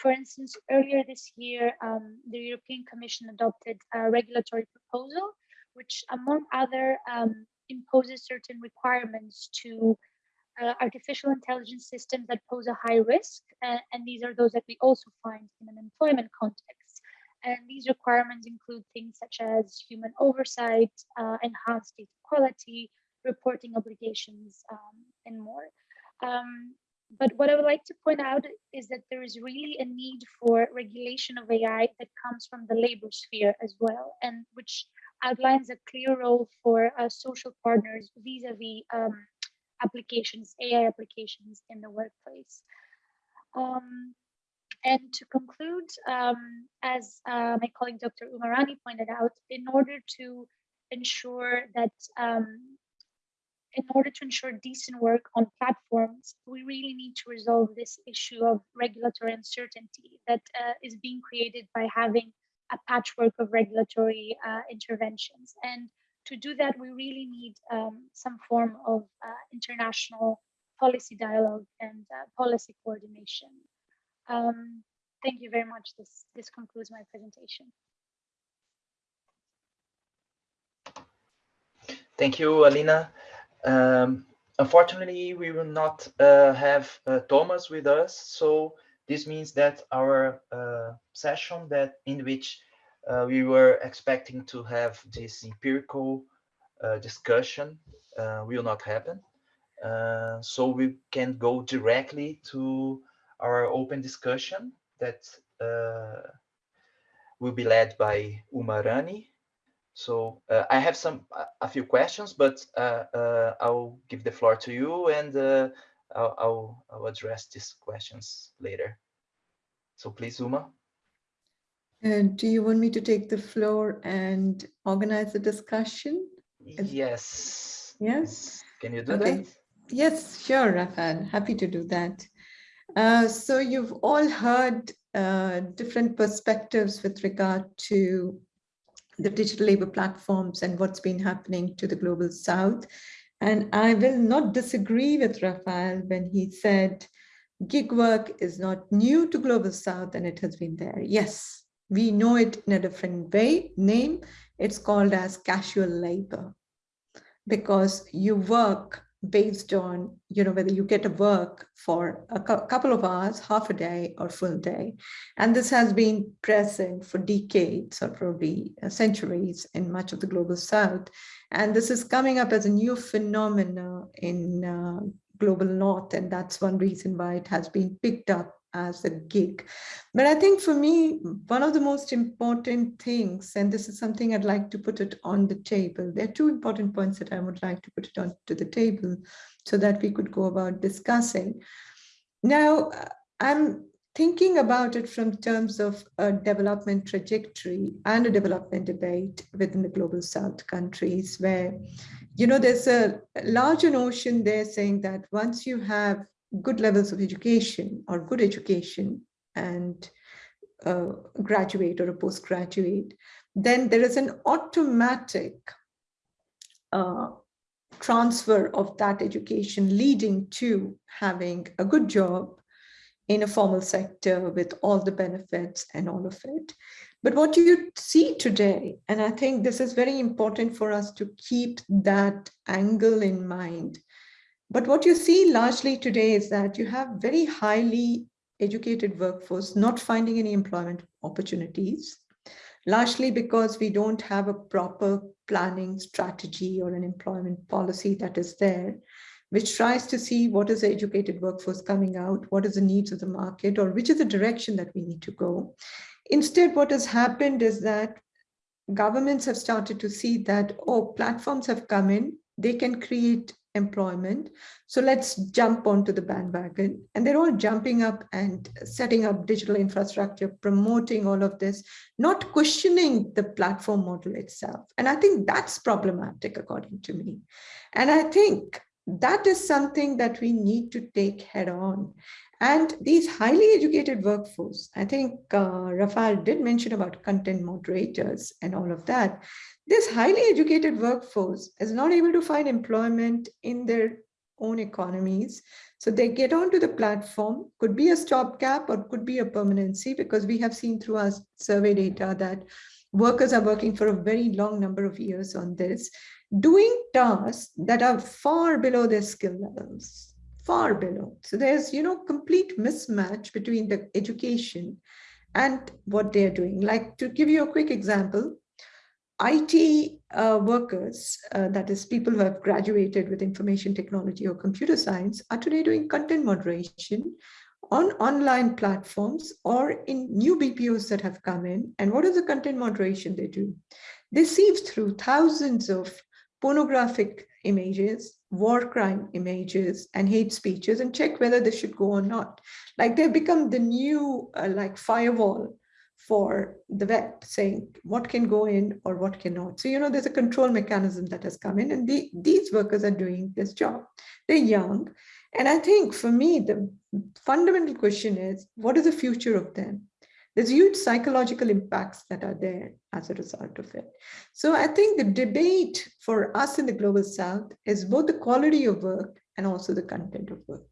for instance, earlier this year, um, the European Commission adopted a regulatory proposal, which among other um, imposes certain requirements to uh, artificial intelligence systems that pose a high risk. Uh, and these are those that we also find in an employment context. And these requirements include things such as human oversight, uh, enhanced data quality, reporting obligations, um, and more. Um, but what I would like to point out is that there is really a need for regulation of AI that comes from the labor sphere as well, and which outlines a clear role for uh, social partners vis-a-vis -vis, um, applications, AI applications in the workplace. Um, and to conclude, um, as uh, my colleague Dr. Uma Rani pointed out, in order to ensure that um, in order to ensure decent work on platforms, we really need to resolve this issue of regulatory uncertainty that uh, is being created by having a patchwork of regulatory uh, interventions. And to do that, we really need um, some form of uh, international policy dialogue and uh, policy coordination. Um, thank you very much. This, this concludes my presentation. Thank you, Alina. Um, unfortunately, we will not uh, have uh, Thomas with us, so this means that our uh, session that in which uh, we were expecting to have this empirical uh, discussion uh, will not happen. so we can go directly to our open discussion that will be led by Uma Rani. So uh, I have some a few questions, but uh, uh, I'll give the floor to you and uh, I'll, I'll, I'll, address these questions later. So please, Uma. And do you want me to take the floor and organize the discussion? Yes. Yes. Can you do okay. that? Yes, sure, Rafael. Happy to do that. Uh, so you've all heard uh, different perspectives with regard to the digital labor platforms and what's been happening to the global south. And I will not disagree with Rafael when he said gig work is not new to global south and it has been there. Yes, we know it in a different way, name. It's called as casual labor because you work based on, you know, whether you get a work for a couple of hours, half a day or full day. And this has been present for decades or probably uh, centuries in much of the global south. And this is coming up as a new phenomena in uh, global north. And that's one reason why it has been picked up as a gig. But I think for me, one of the most important things, and this is something I'd like to put it on the table, there are two important points that I would like to put it onto the table so that we could go about discussing. Now, uh, I'm thinking about it from terms of a development trajectory and a development debate within the global south countries where you know there's a larger notion there saying that once you have good levels of education or good education and uh, graduate or a postgraduate, then there is an automatic uh, transfer of that education leading to having a good job in a formal sector with all the benefits and all of it. But what you see today, and I think this is very important for us to keep that angle in mind, but what you see largely today is that you have very highly educated workforce not finding any employment opportunities, largely because we don't have a proper planning strategy or an employment policy that is there, which tries to see what is the educated workforce coming out, what is the needs of the market, or which is the direction that we need to go. Instead, what has happened is that governments have started to see that, oh, platforms have come in, they can create employment. So let's jump onto the bandwagon. And they're all jumping up and setting up digital infrastructure, promoting all of this, not questioning the platform model itself. And I think that's problematic, according to me. And I think that is something that we need to take head on. And these highly educated workforce, I think uh, Rafael did mention about content moderators and all of that. This highly educated workforce is not able to find employment in their own economies. So they get onto the platform, could be a stopgap or could be a permanency because we have seen through our survey data that workers are working for a very long number of years on this, doing tasks that are far below their skill levels, far below. So there's, you know, complete mismatch between the education and what they're doing. Like to give you a quick example, IT uh, workers, uh, that is people who have graduated with information technology or computer science, are today doing content moderation on online platforms or in new BPOs that have come in. And what is the content moderation they do? They sieve through thousands of pornographic images, war crime images, and hate speeches and check whether they should go or not. Like they've become the new uh, like firewall for the web saying what can go in or what cannot. So, you know, there's a control mechanism that has come in and the, these workers are doing this job. They're young. And I think for me, the fundamental question is, what is the future of them? There's huge psychological impacts that are there as a result of it. So I think the debate for us in the Global South is both the quality of work and also the content of work.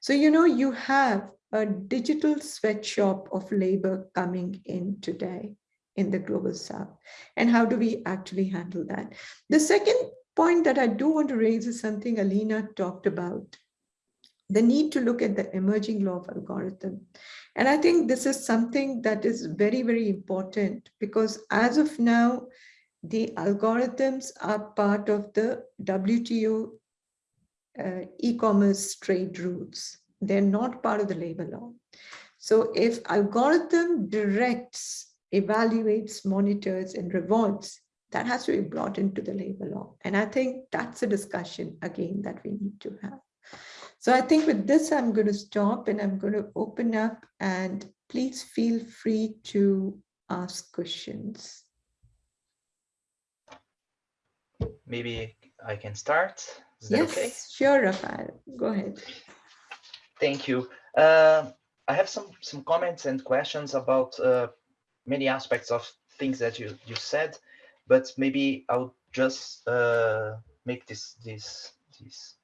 So, you know, you have a digital sweatshop of labor coming in today in the global south. And how do we actually handle that? The second point that i do want to raise is something alina talked about the need to look at the emerging law of algorithm. And i think this is something that is very very important because as of now the algorithms are part of the wto uh, e-commerce trade routes they're not part of the labor law. So if algorithm directs, evaluates, monitors, and rewards, that has to be brought into the labor law. And I think that's a discussion, again, that we need to have. So I think with this, I'm going to stop and I'm going to open up and please feel free to ask questions. Maybe I can start. Is yes, okay? sure, Rafael. Go ahead. Thank you. Uh, I have some some comments and questions about uh, many aspects of things that you you said, but maybe I'll just uh, make this this these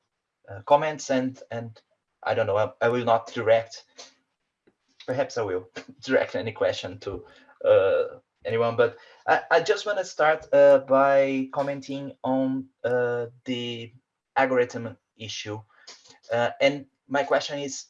uh, comments and and I don't know. I, I, will not direct. Perhaps I will direct any question to uh, anyone, but I, I just want to start uh, by commenting on the algorithm issue. Uh, and my question is,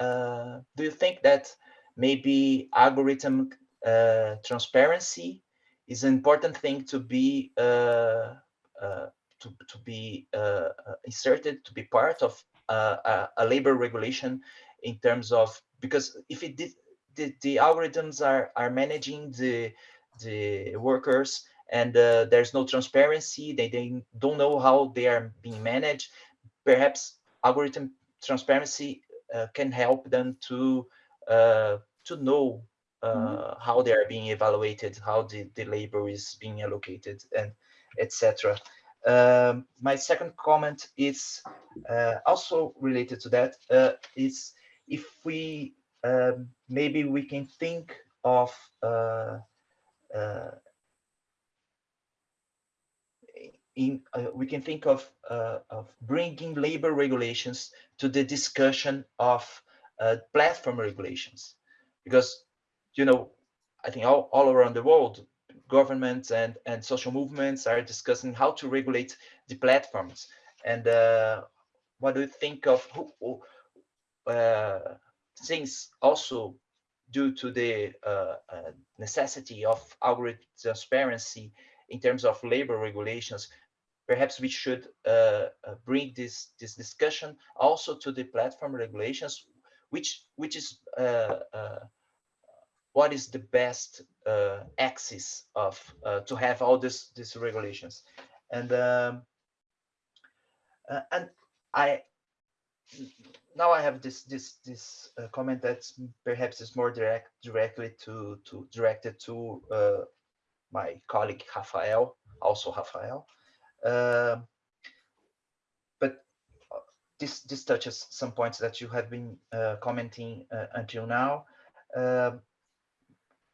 uh, do you think that maybe algorithm uh, transparency is an important thing to be uh, uh, to, to be uh, inserted, to be part of a, a, labor regulation in terms of because if it did, the, the algorithms are are managing the the workers and uh, there's no transparency they, they don't know how they are being managed. Perhaps algorithm transparency uh, can help them to uh, to know mm -hmm. how they are being evaluated how the, the labor is being allocated and etc um, my second comment is uh, also related to that. Uh, is if we um, maybe we can think of uh, uh in uh, we can think of uh, of bringing labor regulations to the discussion of platform regulations because you know I think all, all around the world governments and, and social movements are discussing how to regulate the platforms. And uh, what do you think of uh, things also due to the uh, uh, necessity of algorithm transparency in terms of labor regulations, perhaps we should uh, uh, bring this this discussion also to the platform regulations, which which is what is the best uh, axis of uh, to have all this these regulations. And um, uh, and I now I have this this this uh, comment that perhaps is more direct directly to to directed to uh, my colleague Rafael also Rafael um, but uh, this this touches some points that you have been commenting until now. Um,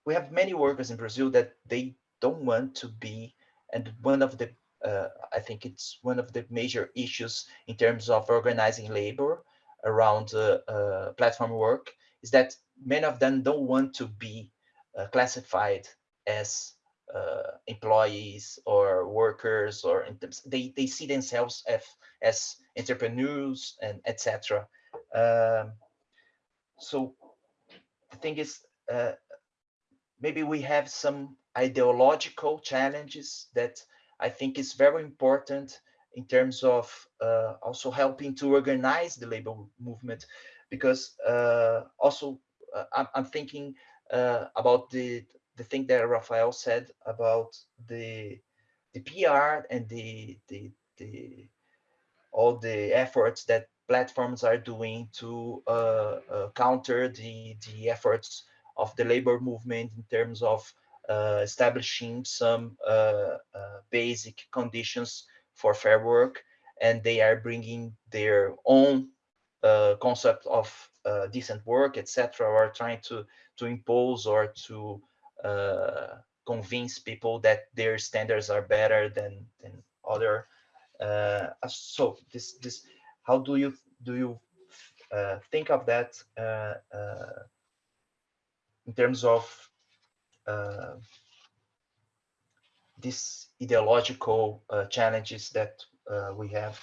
we have many workers in Brazil that they don't want to be, and one of the, uh, I think it's one of the major issues in terms of organizing labor around uh, uh, platform work is that many of them don't want to be uh, classified as uh, employees or workers or they, they see themselves as, as entrepreneurs and etc. Um, so the thing is, uh, maybe we have some ideological challenges that I think is very important in terms of uh, also helping to organize the labor movement, because uh, also uh, I'm, I'm, thinking uh, about the the thing that Rafael said about the the PR and the the the all the efforts that platforms are doing to uh, uh, counter the the efforts of the labor movement in terms of uh, establishing some uh, uh, basic conditions for fair work, and they are bringing their own concept of decent work, etc., or trying to to impose or to convince people that their standards are better than than other. Uh, so this this how do you do you uh, think of that uh, in terms of uh, these ideological uh, challenges that uh, we have.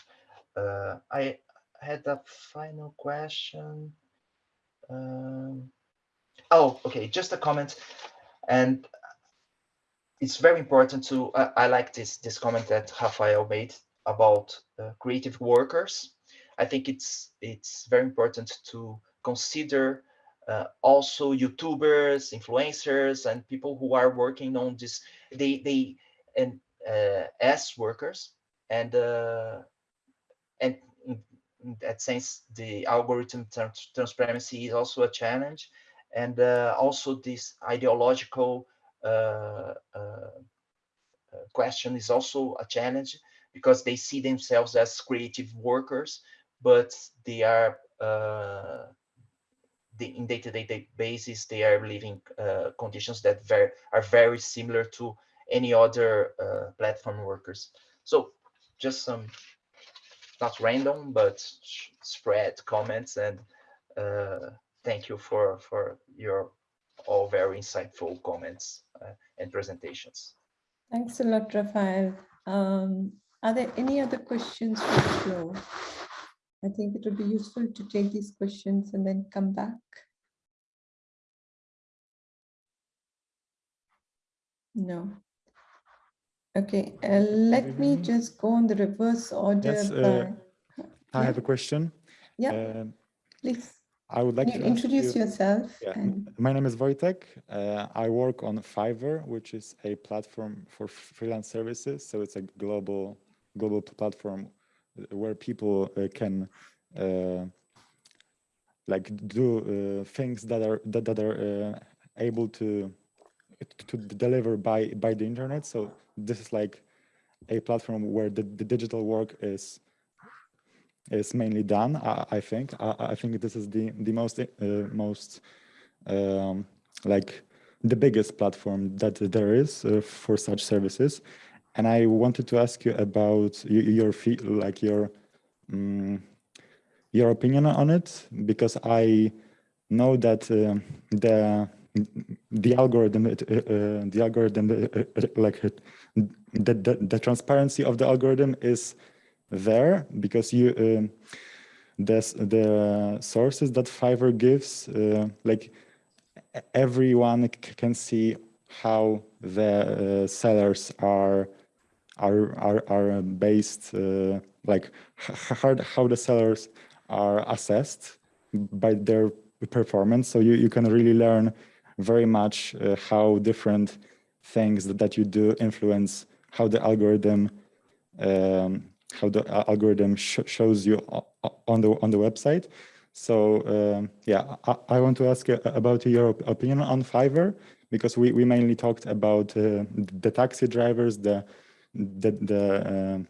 Uh, I had a final question. Um, oh, okay, just a comment. And it's very important to, I like this, this comment that Rafael made about uh, creative workers. I think it's, it's very important to consider uh, also YouTubers, influencers, and people who are working on this. They they and uh, as workers, and uh, and in, in, that sense, the algorithm trans transparency is also a challenge, and uh, also this ideological uh, uh, question is also a challenge because they see themselves as creative workers, but they are the, in day-to-day -day basis, they are living uh, conditions that very, are very similar to any other uh, platform workers. So just some, not random, but spread comments and uh, thank you for, for your all very insightful comments uh, and presentations. Thanks a lot, Rafael. Um, are there any other questions for the floor? I think it would be useful to take these questions and then come back. No. Okay, uh, let me just go on the reverse order. Yes, uh, I have a question. Yeah, Um, please. I would like Can to you introduce you- yourself? Yeah, and- my name is Wojtek. Uh, I work on Fiverr, which is a platform for freelance services. So it's a global global platform uh, where people uh, can uh, like do uh, things that are that, that are uh, able to to deliver by by the internet. So this is like a platform where the, the digital work is is mainly done. I, I think. I, I think this is the the most uh, most um, like the biggest platform that there is uh, for such services. And I wanted to ask you about your fee, like your um, your opinion on it because I know that um the the algorithm uh, uh, the algorithm uh, uh, like uh, the, the the transparency of the algorithm is there because you um, the the sources that Fiverr gives uh, like everyone can see how the uh, sellers are are are are based uh, like how, how the sellers are assessed by their performance. So you, you can really learn very much uh, how different things that, that you do influence how the algorithm um, how the algorithm sh shows you o- o- on the on the website so um, yeah I, I want to ask about your opinion on fiverr because we, we mainly talked about uh, the taxi drivers the the the, um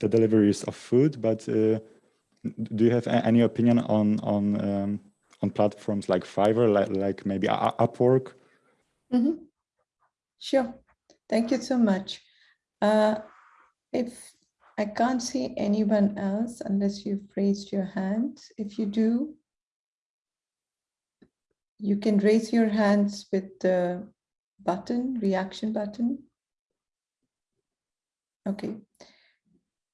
the deliveries of food but uh, do you have any opinion on on um, on platforms like fiverr like, like maybe upwork Mhm. Sure. Thank you so much. Uh, If I can't see anyone else unless you've raised your hand, if you do, you can raise your hands with the button, reaction button. Okay.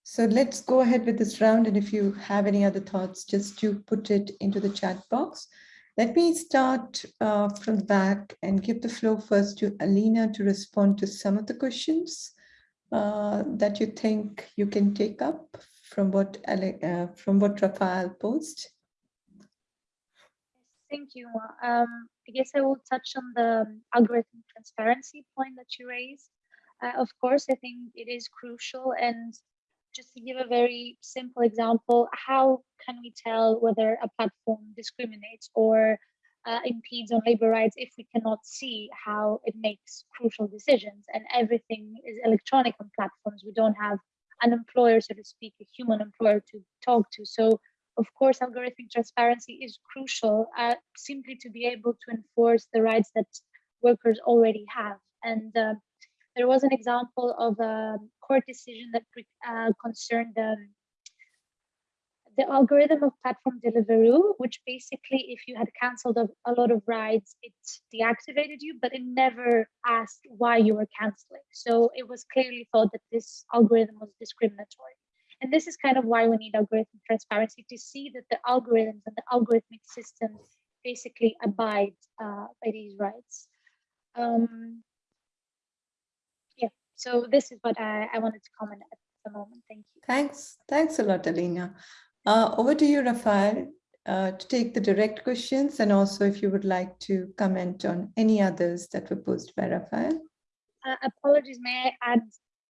So let's go ahead with this round. And if you have any other thoughts, just to put it into the chat box. Let me start uh, from the back and give the floor first to Alina to respond to some of the questions uh, that you think you can take up from what uh, from what Rafael posed. Thank you. Um, I guess I will touch on the algorithm transparency point that you raised. Uh, of course, I think it is crucial. And just to give a very simple example, how can we tell whether a platform discriminates or uh, impedes on labor rights if we cannot see how it makes crucial decisions and everything is electronic on platforms? We don't have an employer, so to speak, a human employer to talk to. So of course, algorithmic transparency is crucial uh, simply to be able to enforce the rights that workers already have. And uh, there was an example of a court decision that uh, concerned um, the algorithm of platform Deliveroo, which basically, if you had canceled a, a lot of rides, it deactivated you, but it never asked why you were canceling. So it was clearly thought that this algorithm was discriminatory. And this is kind of why we need algorithm transparency to see that the algorithms and the algorithmic systems basically abide uh, by these rights. Um, yeah, so this is what I, I wanted to comment at the moment. Thank you. Thanks. Thanks a lot, Alina. Uh, over to you, Rafael, uh, to take the direct questions and also if you would like to comment on any others that were posed by Rafael. Uh, apologies, may I add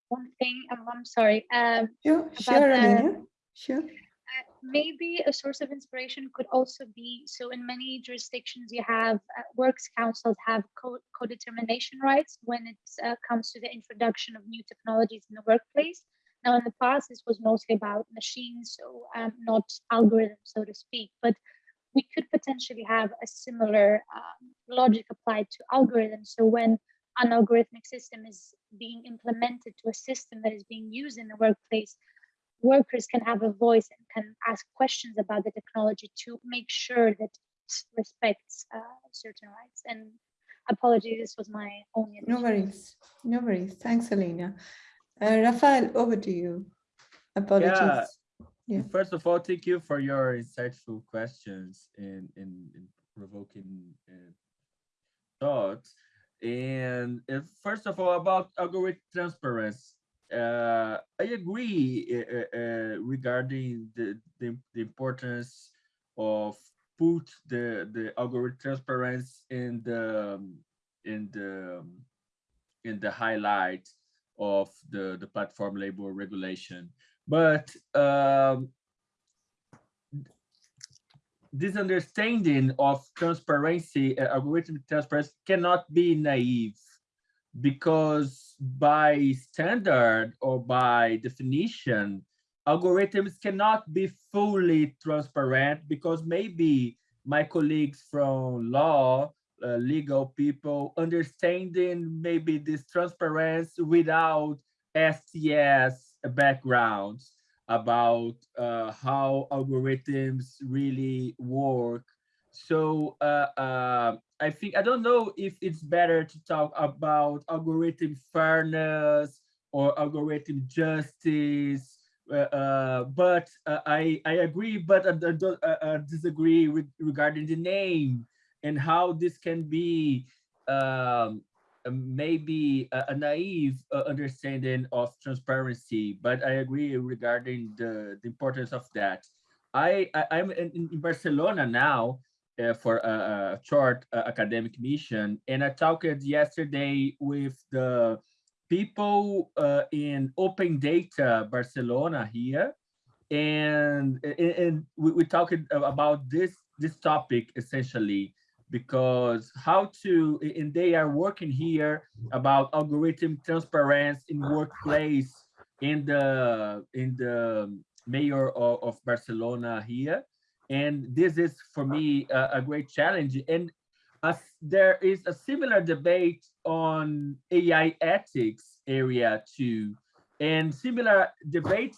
one thing? I'm, I'm sorry. Um, Sure, sure, Alina. Sure. Uh, maybe a source of inspiration could also be so in many jurisdictions you have uh, works councils have co- co-determination rights when it uh, comes to the introduction of new technologies in the workplace now in the past this was mostly about machines so um, not algorithms so to speak but we could potentially have a similar um, logic applied to algorithms so when an algorithmic system is being implemented to a system that is being used in the workplace workers can have a voice and can ask questions about the technology to make sure that it respects uh, certain rights. And apologies, this was my only. No worries. No worries. Thanks, Alina. Uh, Rafael, over to you. Apologies. Yeah. First of all, thank you for your insightful questions and, and, and provoking uh, thoughts. And uh, first of all, about algorithm transparency, uh, I agree uh, uh, regarding the, the, the importance of put the the algorithm transparency in the in the in the highlight of the the platform labor regulation. But um, this understanding of transparency uh, algorithmic transparency cannot be naive because by standard or by definition algorithms cannot be fully transparent because maybe my colleagues from law, uh, legal people understanding maybe this transparency without STS backgrounds about uh, how algorithms really work. So uh, uh, I think, I don't know if it's better to talk about algorithm fairness or algorithm justice uh, uh, but I I agree, but I disagree with regarding the name and how this can be um, maybe a, a naive understanding of transparency. But I agree regarding the, the importance of that. I, I am in, in Barcelona now, uh, for a, a short uh, academic mission. And I talked yesterday with the people uh, in open data Barcelona here, and and we, we talked about this this topic essentially because how to and they are working here about algorithm transparency in workplace in the in the mayor of, of Barcelona here. And this is for me a, a great challenge. And as there is a similar debate on AI ethics area too, and similar debates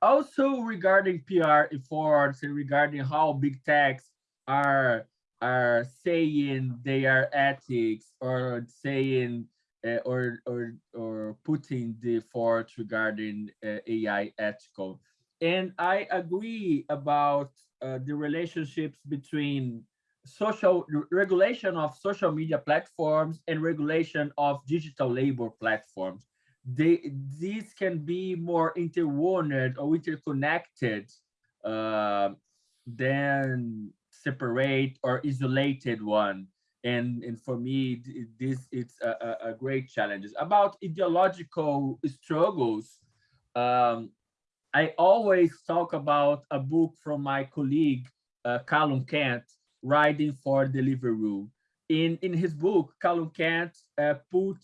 also regarding PR efforts and regarding how big techs are are saying they are ethics or saying uh, or or or putting the efforts regarding uh, AI ethical. And I agree about uh, the relationships between social regulation of social media platforms and regulation of digital labor platforms. They, these can be more interwoven or interconnected uh, than separate or isolated one. And, and for me, this it's a, a great challenge. About ideological struggles, um, I always talk about a book from my colleague, uh, Callum Cant, Riding for Deliveroo. In in his book, Callum Cant uh, put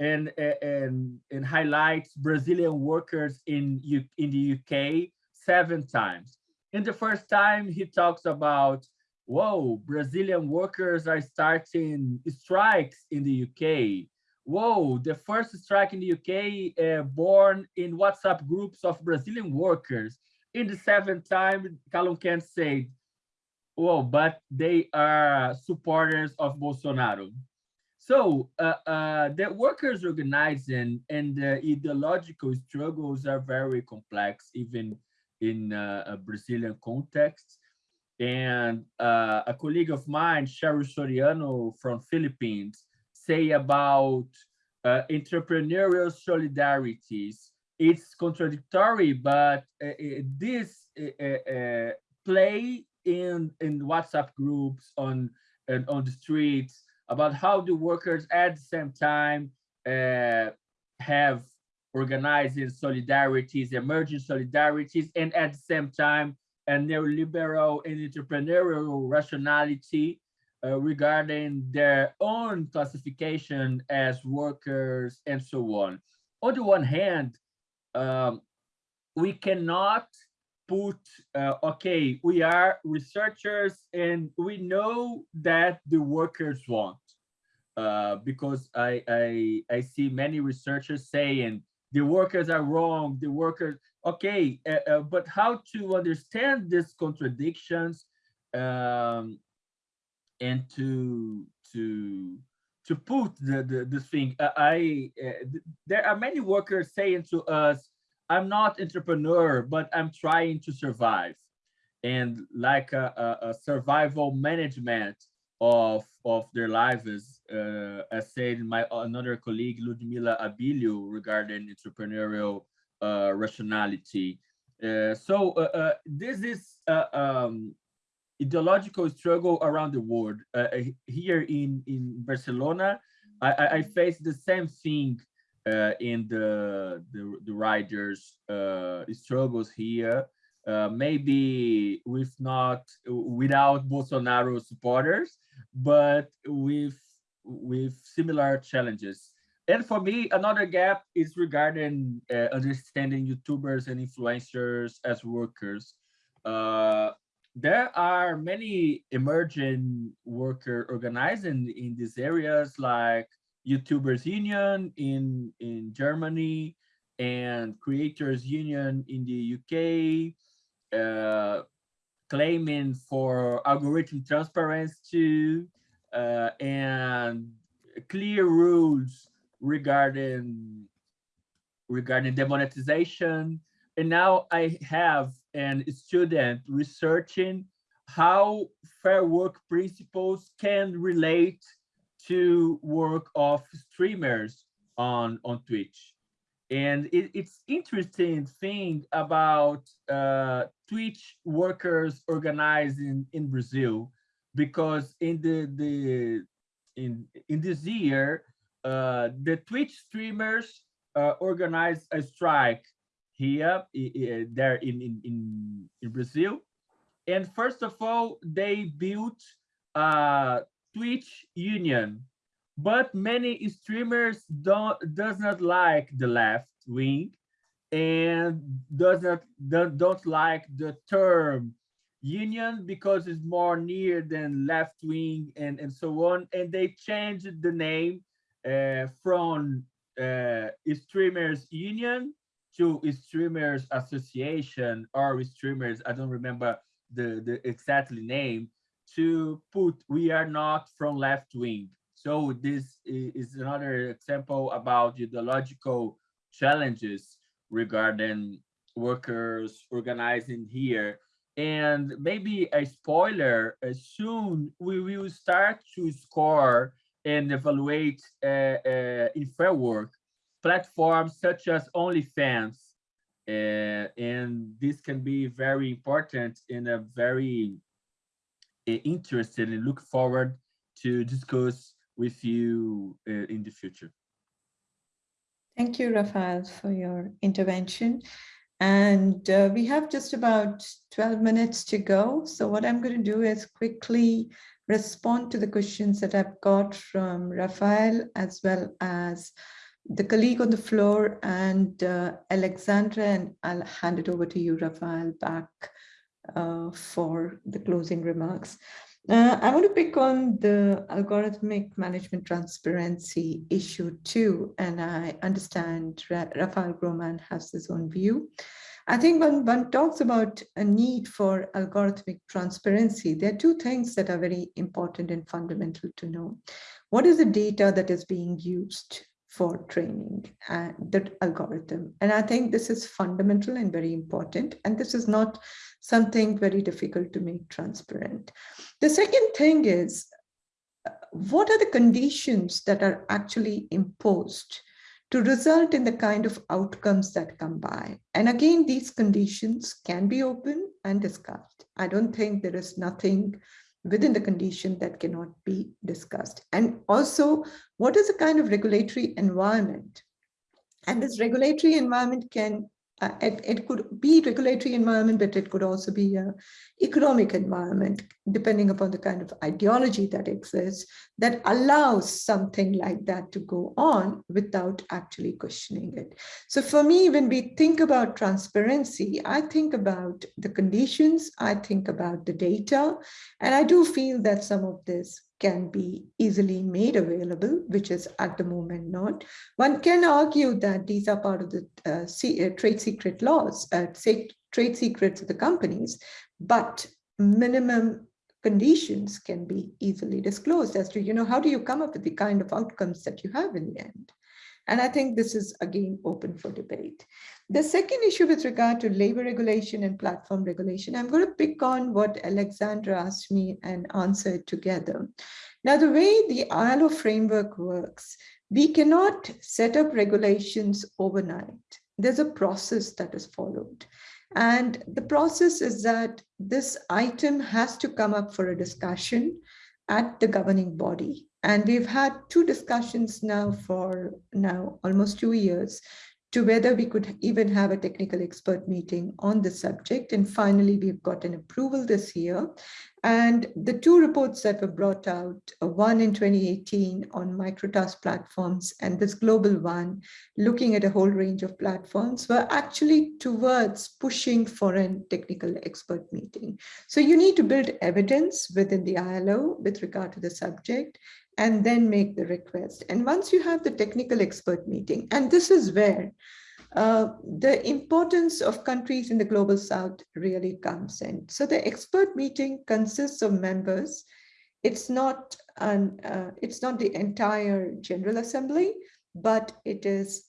and, and and highlights Brazilian workers in U, in the UK seven times. In the first time, he talks about whoa, Brazilian workers are starting strikes in the UK. Whoa, the first strike in the UK uh, born in WhatsApp groups of Brazilian workers. In the seventh time, Callum Cant said, well, but they are supporters of Bolsonaro. So uh, uh, the workers organizing and the ideological struggles are very complex, even in uh, a Brazilian context. And uh, a colleague of mine, Cheryll Soriano from Philippines, say about uh, entrepreneurial solidarities. It's contradictory, but uh, this play in in WhatsApp groups on on the streets about how the workers at the same time uh, have organizing solidarities, emerging solidarities, and at the same time a neoliberal and entrepreneurial rationality uh, regarding their own classification as workers and so on. On the one hand, um, we cannot put, uh, okay, we are researchers and we know that the workers want. Uh, because I, I, I see many researchers saying the workers are wrong, the workers, okay, uh, uh but how to understand these contradictions um, and to, to, to put the, the this thing, uh, I, uh, there are many workers saying to us, I'm not entrepreneur, but I'm trying to survive. And like a, a, a survival management of, of their lives, uh, as said my another colleague, Ludmila Abilio, regarding entrepreneurial uh, rationality. Uh, so uh, uh, this is um, ideological struggle around the world. here in, in Barcelona, I, I face the same thing uh, in the the, the riders uh, struggles here. Uh, maybe with not without Bolsonaro supporters, but with with similar challenges. And for me, another gap is regarding uh, understanding YouTubers and influencers as workers. Uh, there are many emerging worker organizing in these areas like YouTubers Union in, in Germany and Creators Union in the UK, uh, claiming for algorithm transparency uh, and clear rules regarding regarding demonetization. And now I have an student researching how fair work principles can relate to work of streamers on on Twitch. And it, it's interesting thing about uh, Twitch workers organizing in Brazil, because in the the in in this year, uh, the Twitch streamers uh, organized a strike here there in, in in in Brazil, and first of all, they built a Twitch union, but many streamers don't does not like the left wing and does not don't like the term union because it's more near than left wing and and so on and they changed the name uh, from uh, streamers union to streamers association or streamers i don't remember the the exactly name to put we are not from left wing. So this is another example about ideological challenges regarding workers organizing here. And maybe a spoiler, uh, soon we will start to score and evaluate uh, uh, in fair work platforms such as OnlyFans. Uh, and this can be very important in a very interested and look forward to discuss with you uh, in the future. Thank you, Rafael, for your intervention. And uh, we have just about 12 minutes to go. So what I'm going to do is quickly respond to the questions that I've got from Rafael as well as the colleague on the floor and uh, Alexandra, and I'll hand it over to you, Rafael, back uh, for the closing remarks. Uh, I want to pick on the algorithmic management transparency issue too, and I understand Ra Rafael Grohmann has his own view. I think when one talks about a need for algorithmic transparency, there are two things that are very important and fundamental to know. What is the data that is being used? for training and the algorithm. And I think this is fundamental and very important. And this is not something very difficult to make transparent. The second thing is, what are the conditions that are actually imposed to result in the kind of outcomes that come by. And again, these conditions can be open and discussed. I don't think there is nothing within the condition that cannot be discussed. And also, what is the kind of regulatory environment? And this regulatory environment can uh, it, it could be regulatory environment, but it could also be a economic environment, depending upon the kind of ideology that exists, that allows something like that to go on without actually questioning it. So for me, when we think about transparency, I think about the conditions, I think about the data, and I do feel that some of this can be easily made available, which is at the moment not. One can argue that these are part of the uh, uh, trade secret laws, uh, trade secrets of the companies, but minimum conditions can be easily disclosed as to, you know, how do you come up with the kind of outcomes that you have in the end? And I think this is again open for debate. The second issue with regard to labor regulation and platform regulation, I'm going to pick on what Alexandra asked me and answer it together. Now, the way the ILO framework works, we cannot set up regulations overnight. There's a process that is followed. And the process is that this item has to come up for a discussion at the governing body. And we've had two discussions now for now almost two years to whether we could even have a technical expert meeting on the subject. And finally, we've got an approval this year. And the two reports that were brought out, uh, one in 2018 on microtask platforms and this global one, looking at a whole range of platforms, were actually towards pushing for a technical expert meeting. So you need to build evidence within the ILO with regard to the subject and then make the request. And once you have the technical expert meeting, and this is where uh, the importance of countries in the global south really comes in. So the expert meeting consists of members. It's not an, uh, it's not the entire General Assembly, but it is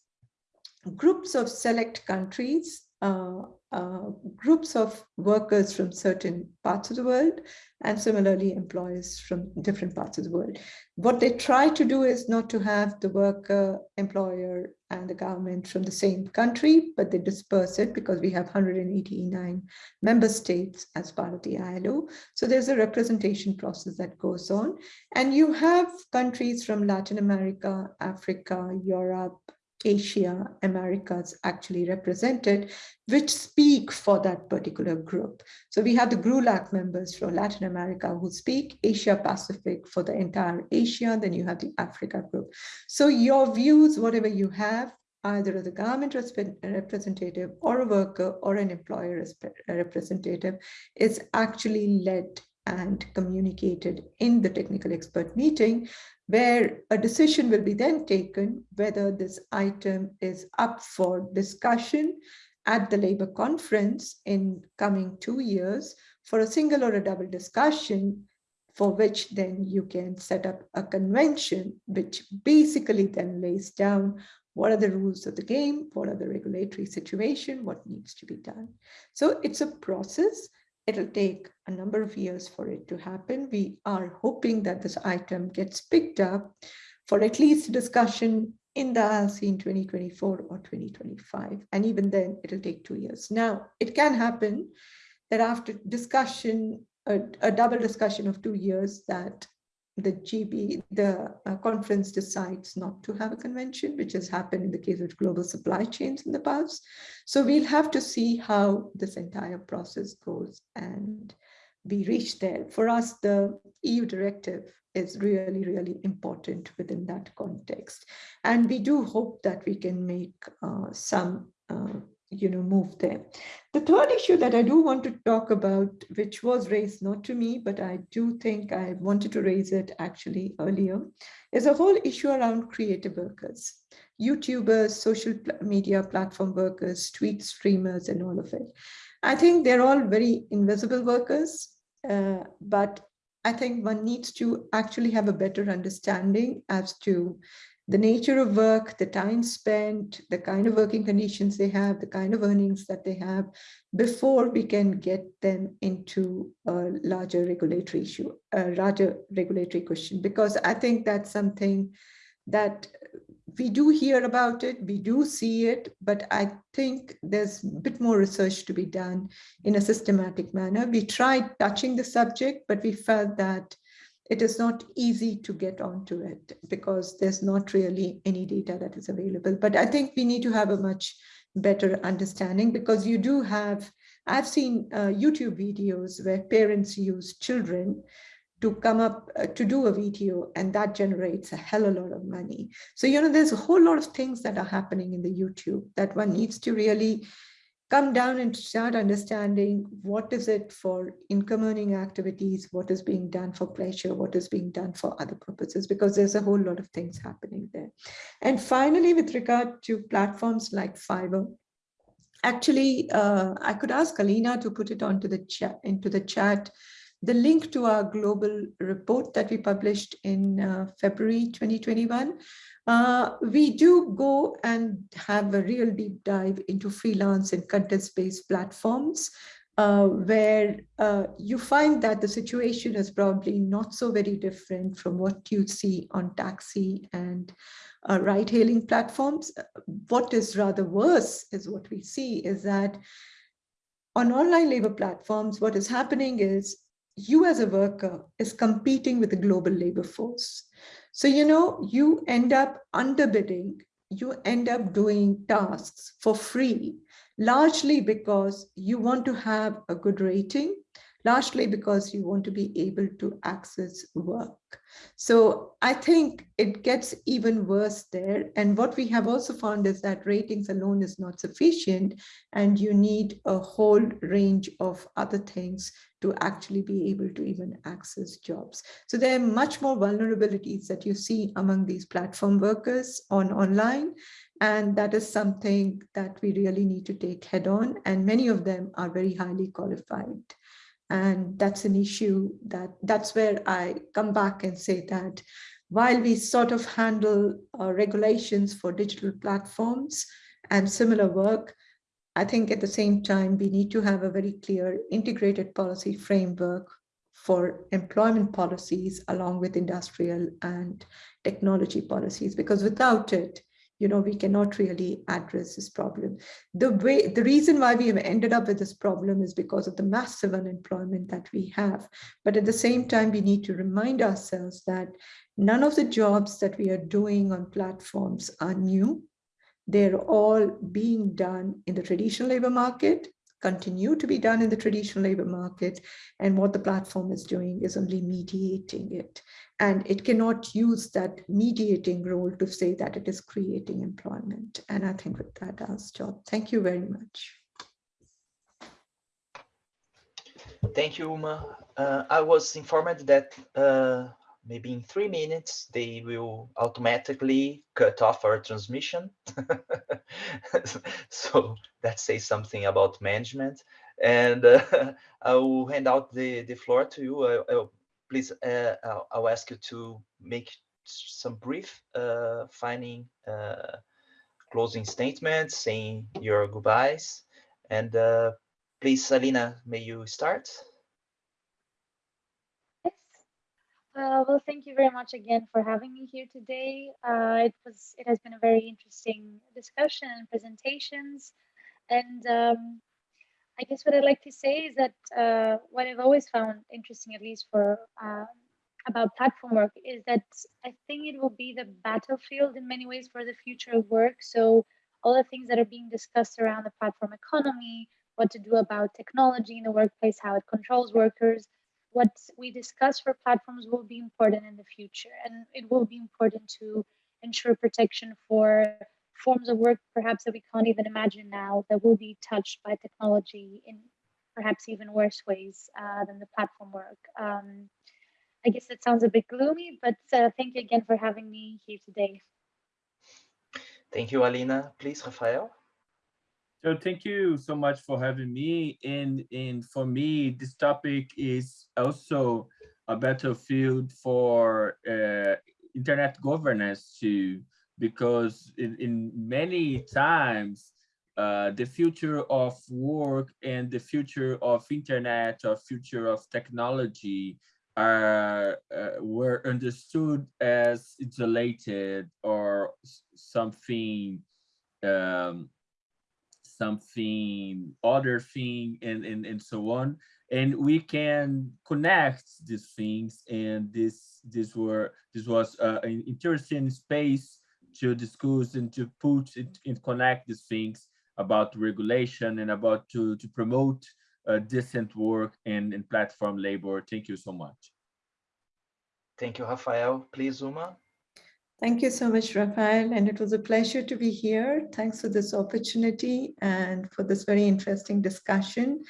groups of select countries uh, uh, groups of workers from certain parts of the world and similarly employers from different parts of the world. What they try to do is not to have the worker, employer, and the government from the same country, but they disperse it because we have 189 member states as part of the ILO. So there's a representation process that goes on. And you have countries from Latin America, Africa, Europe, Asia, Americas actually represented, which speak for that particular group. So we have the GRULAC members from Latin America who speak Asia Pacific for the entire Asia, then you have the Africa group. So your views, whatever you have, either as a government representative or a worker or an employer representative is actually led and communicated in the technical expert meeting where a decision will be then taken whether this item is up for discussion at the labor conference in coming two years for a single or a double discussion for which then you can set up a convention which basically then lays down what are the rules of the game, what are the regulatory situation, what needs to be done. So it's a process It'll take a number of years for it to happen. We are hoping that this item gets picked up for at least discussion in the ILC in 2024 or 2025. And even then, it'll take two years. Now, it can happen that after discussion, a, a double discussion of two years, that the GB, the uh, conference decides not to have a convention, which has happened in the case of global supply chains in the past. So we'll have to see how this entire process goes and we reach there. For us, the EU directive is really, really important within that context. And we do hope that we can make uh, some uh, you know, move there. The third issue that I do want to talk about, which was raised not to me, but I do think I wanted to raise it actually earlier, is a whole issue around creative workers, YouTubers, social media platform workers, tweet streamers, and all of it. I think they're all very invisible workers, uh, but I think one needs to actually have a better understanding as to the nature of work, the time spent, the kind of working conditions they have, the kind of earnings that they have before we can get them into a larger regulatory issue, a larger regulatory question, because I think that's something that we do hear about it, we do see it, but I think there's a bit more research to be done in a systematic manner. We tried touching the subject, but we felt that it is not easy to get onto it because there's not really any data that is available. But I think we need to have a much better understanding because you do have, I've seen uh, YouTube videos where parents use children to come up uh, to do a video and that generates a hell of a lot of money. So, you know, there's a whole lot of things that are happening in the YouTube that one needs to really come down and start understanding what is it for income earning activities, what is being done for pleasure, what is being done for other purposes, because there's a whole lot of things happening there. And finally, with regard to platforms like Fiverr, actually, uh, I could ask Alina to put it onto the chat into the chat the link to our global report that we published in uh, February 2021. Uh, we do go and have a real deep dive into freelance and content-based platforms uh, where uh, you find that the situation is probably not so very different from what you see on taxi and uh, ride-hailing platforms. What is rather worse is what we see is that on online labor platforms, what is happening is you as a worker is competing with the global labor force. So, you know, you end up underbidding, you end up doing tasks for free largely because you want to have a good rating, largely because you want to be able to access work. So I think it gets even worse there. And what we have also found is that ratings alone is not sufficient and you need a whole range of other things to actually be able to even access jobs. So there are much more vulnerabilities that you see among these platform workers on online. And that is something that we really need to take head on. And many of them are very highly qualified. And that's an issue that that's where I come back and say that while we sort of handle uh, regulations for digital platforms and similar work, I think at the same time, we need to have a very clear integrated policy framework for employment policies along with industrial and technology policies, because without it, you know, we cannot really address this problem. The way, the reason why we have ended up with this problem is because of the massive unemployment that we have. But at the same time, we need to remind ourselves that none of the jobs that we are doing on platforms are new. They're all being done in the traditional labor market continue to be done in the traditional labor market. And what the platform is doing is only mediating it. And it cannot use that mediating role to say that it is creating employment. And I think with that, I'll stop. Thank you very much. Thank you, Uma. Uh, I was informed that uh, maybe in three minutes, they will automatically cut off our transmission. so that says something about management. And uh, I will hand out the, the floor to you. I, I, please, uh, I'll, I'll, ask you to make some brief uh, finding uh, closing statements, saying your goodbyes. And uh, please, Alina, may you start? Uh, well, thank you very much again for having me here today. Uh, it was it has been a very interesting discussion and presentations, and um, I guess what I'd like to say is that uh, what I've always found interesting, at least for um, about platform work, is that I think it will be the battlefield in many ways for the future of work. So all the things that are being discussed around the platform economy, what to do about technology in the workplace, how it controls workers what we discuss for platforms will be important in the future and it will be important to ensure protection for forms of work perhaps that we can't even imagine now that will be touched by technology in perhaps even worse ways uh, than the platform work. Um, I guess it sounds a bit gloomy, but uh, thank you again for having me here today. Thank you, Alina. Please, Rafael. So thank you so much for having me. And, and for me, this topic is also a battlefield for uh, internet governance too, because in, in many times, uh, the future of work and the future of internet or future of technology are uh, were understood as isolated or something um, something other thing and, and and so on. And we can connect these things and this this were this was uh, an interesting space to discuss and to put it and connect these things about regulation and about to to promote uh, decent work and, and platform labor. Thank you so much. Thank you rafael. Please uma Thank you so much, Rafael, and it was a pleasure to be here. Thanks for this opportunity and for this very interesting discussion.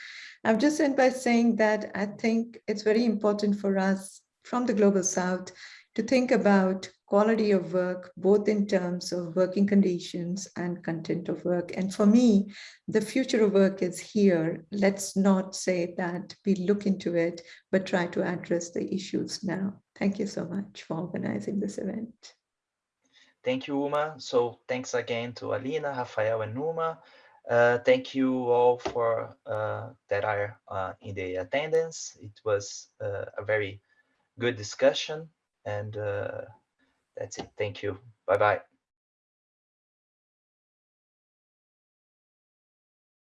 I've just end by saying that I think it's very important for us from the Global South to think about quality of work, both in terms of working conditions and content of work. And for me, the future of work is here. Let's not say that we look into it, but try to address the issues now. Thank you so much for organizing this event. Thank you, Uma. So thanks again to Alina, Rafael, and Uma. Uh, thank you all for uh, that are uh, in the attendance. It was uh, a very good discussion and uh, that's it. Thank you. Bye-bye.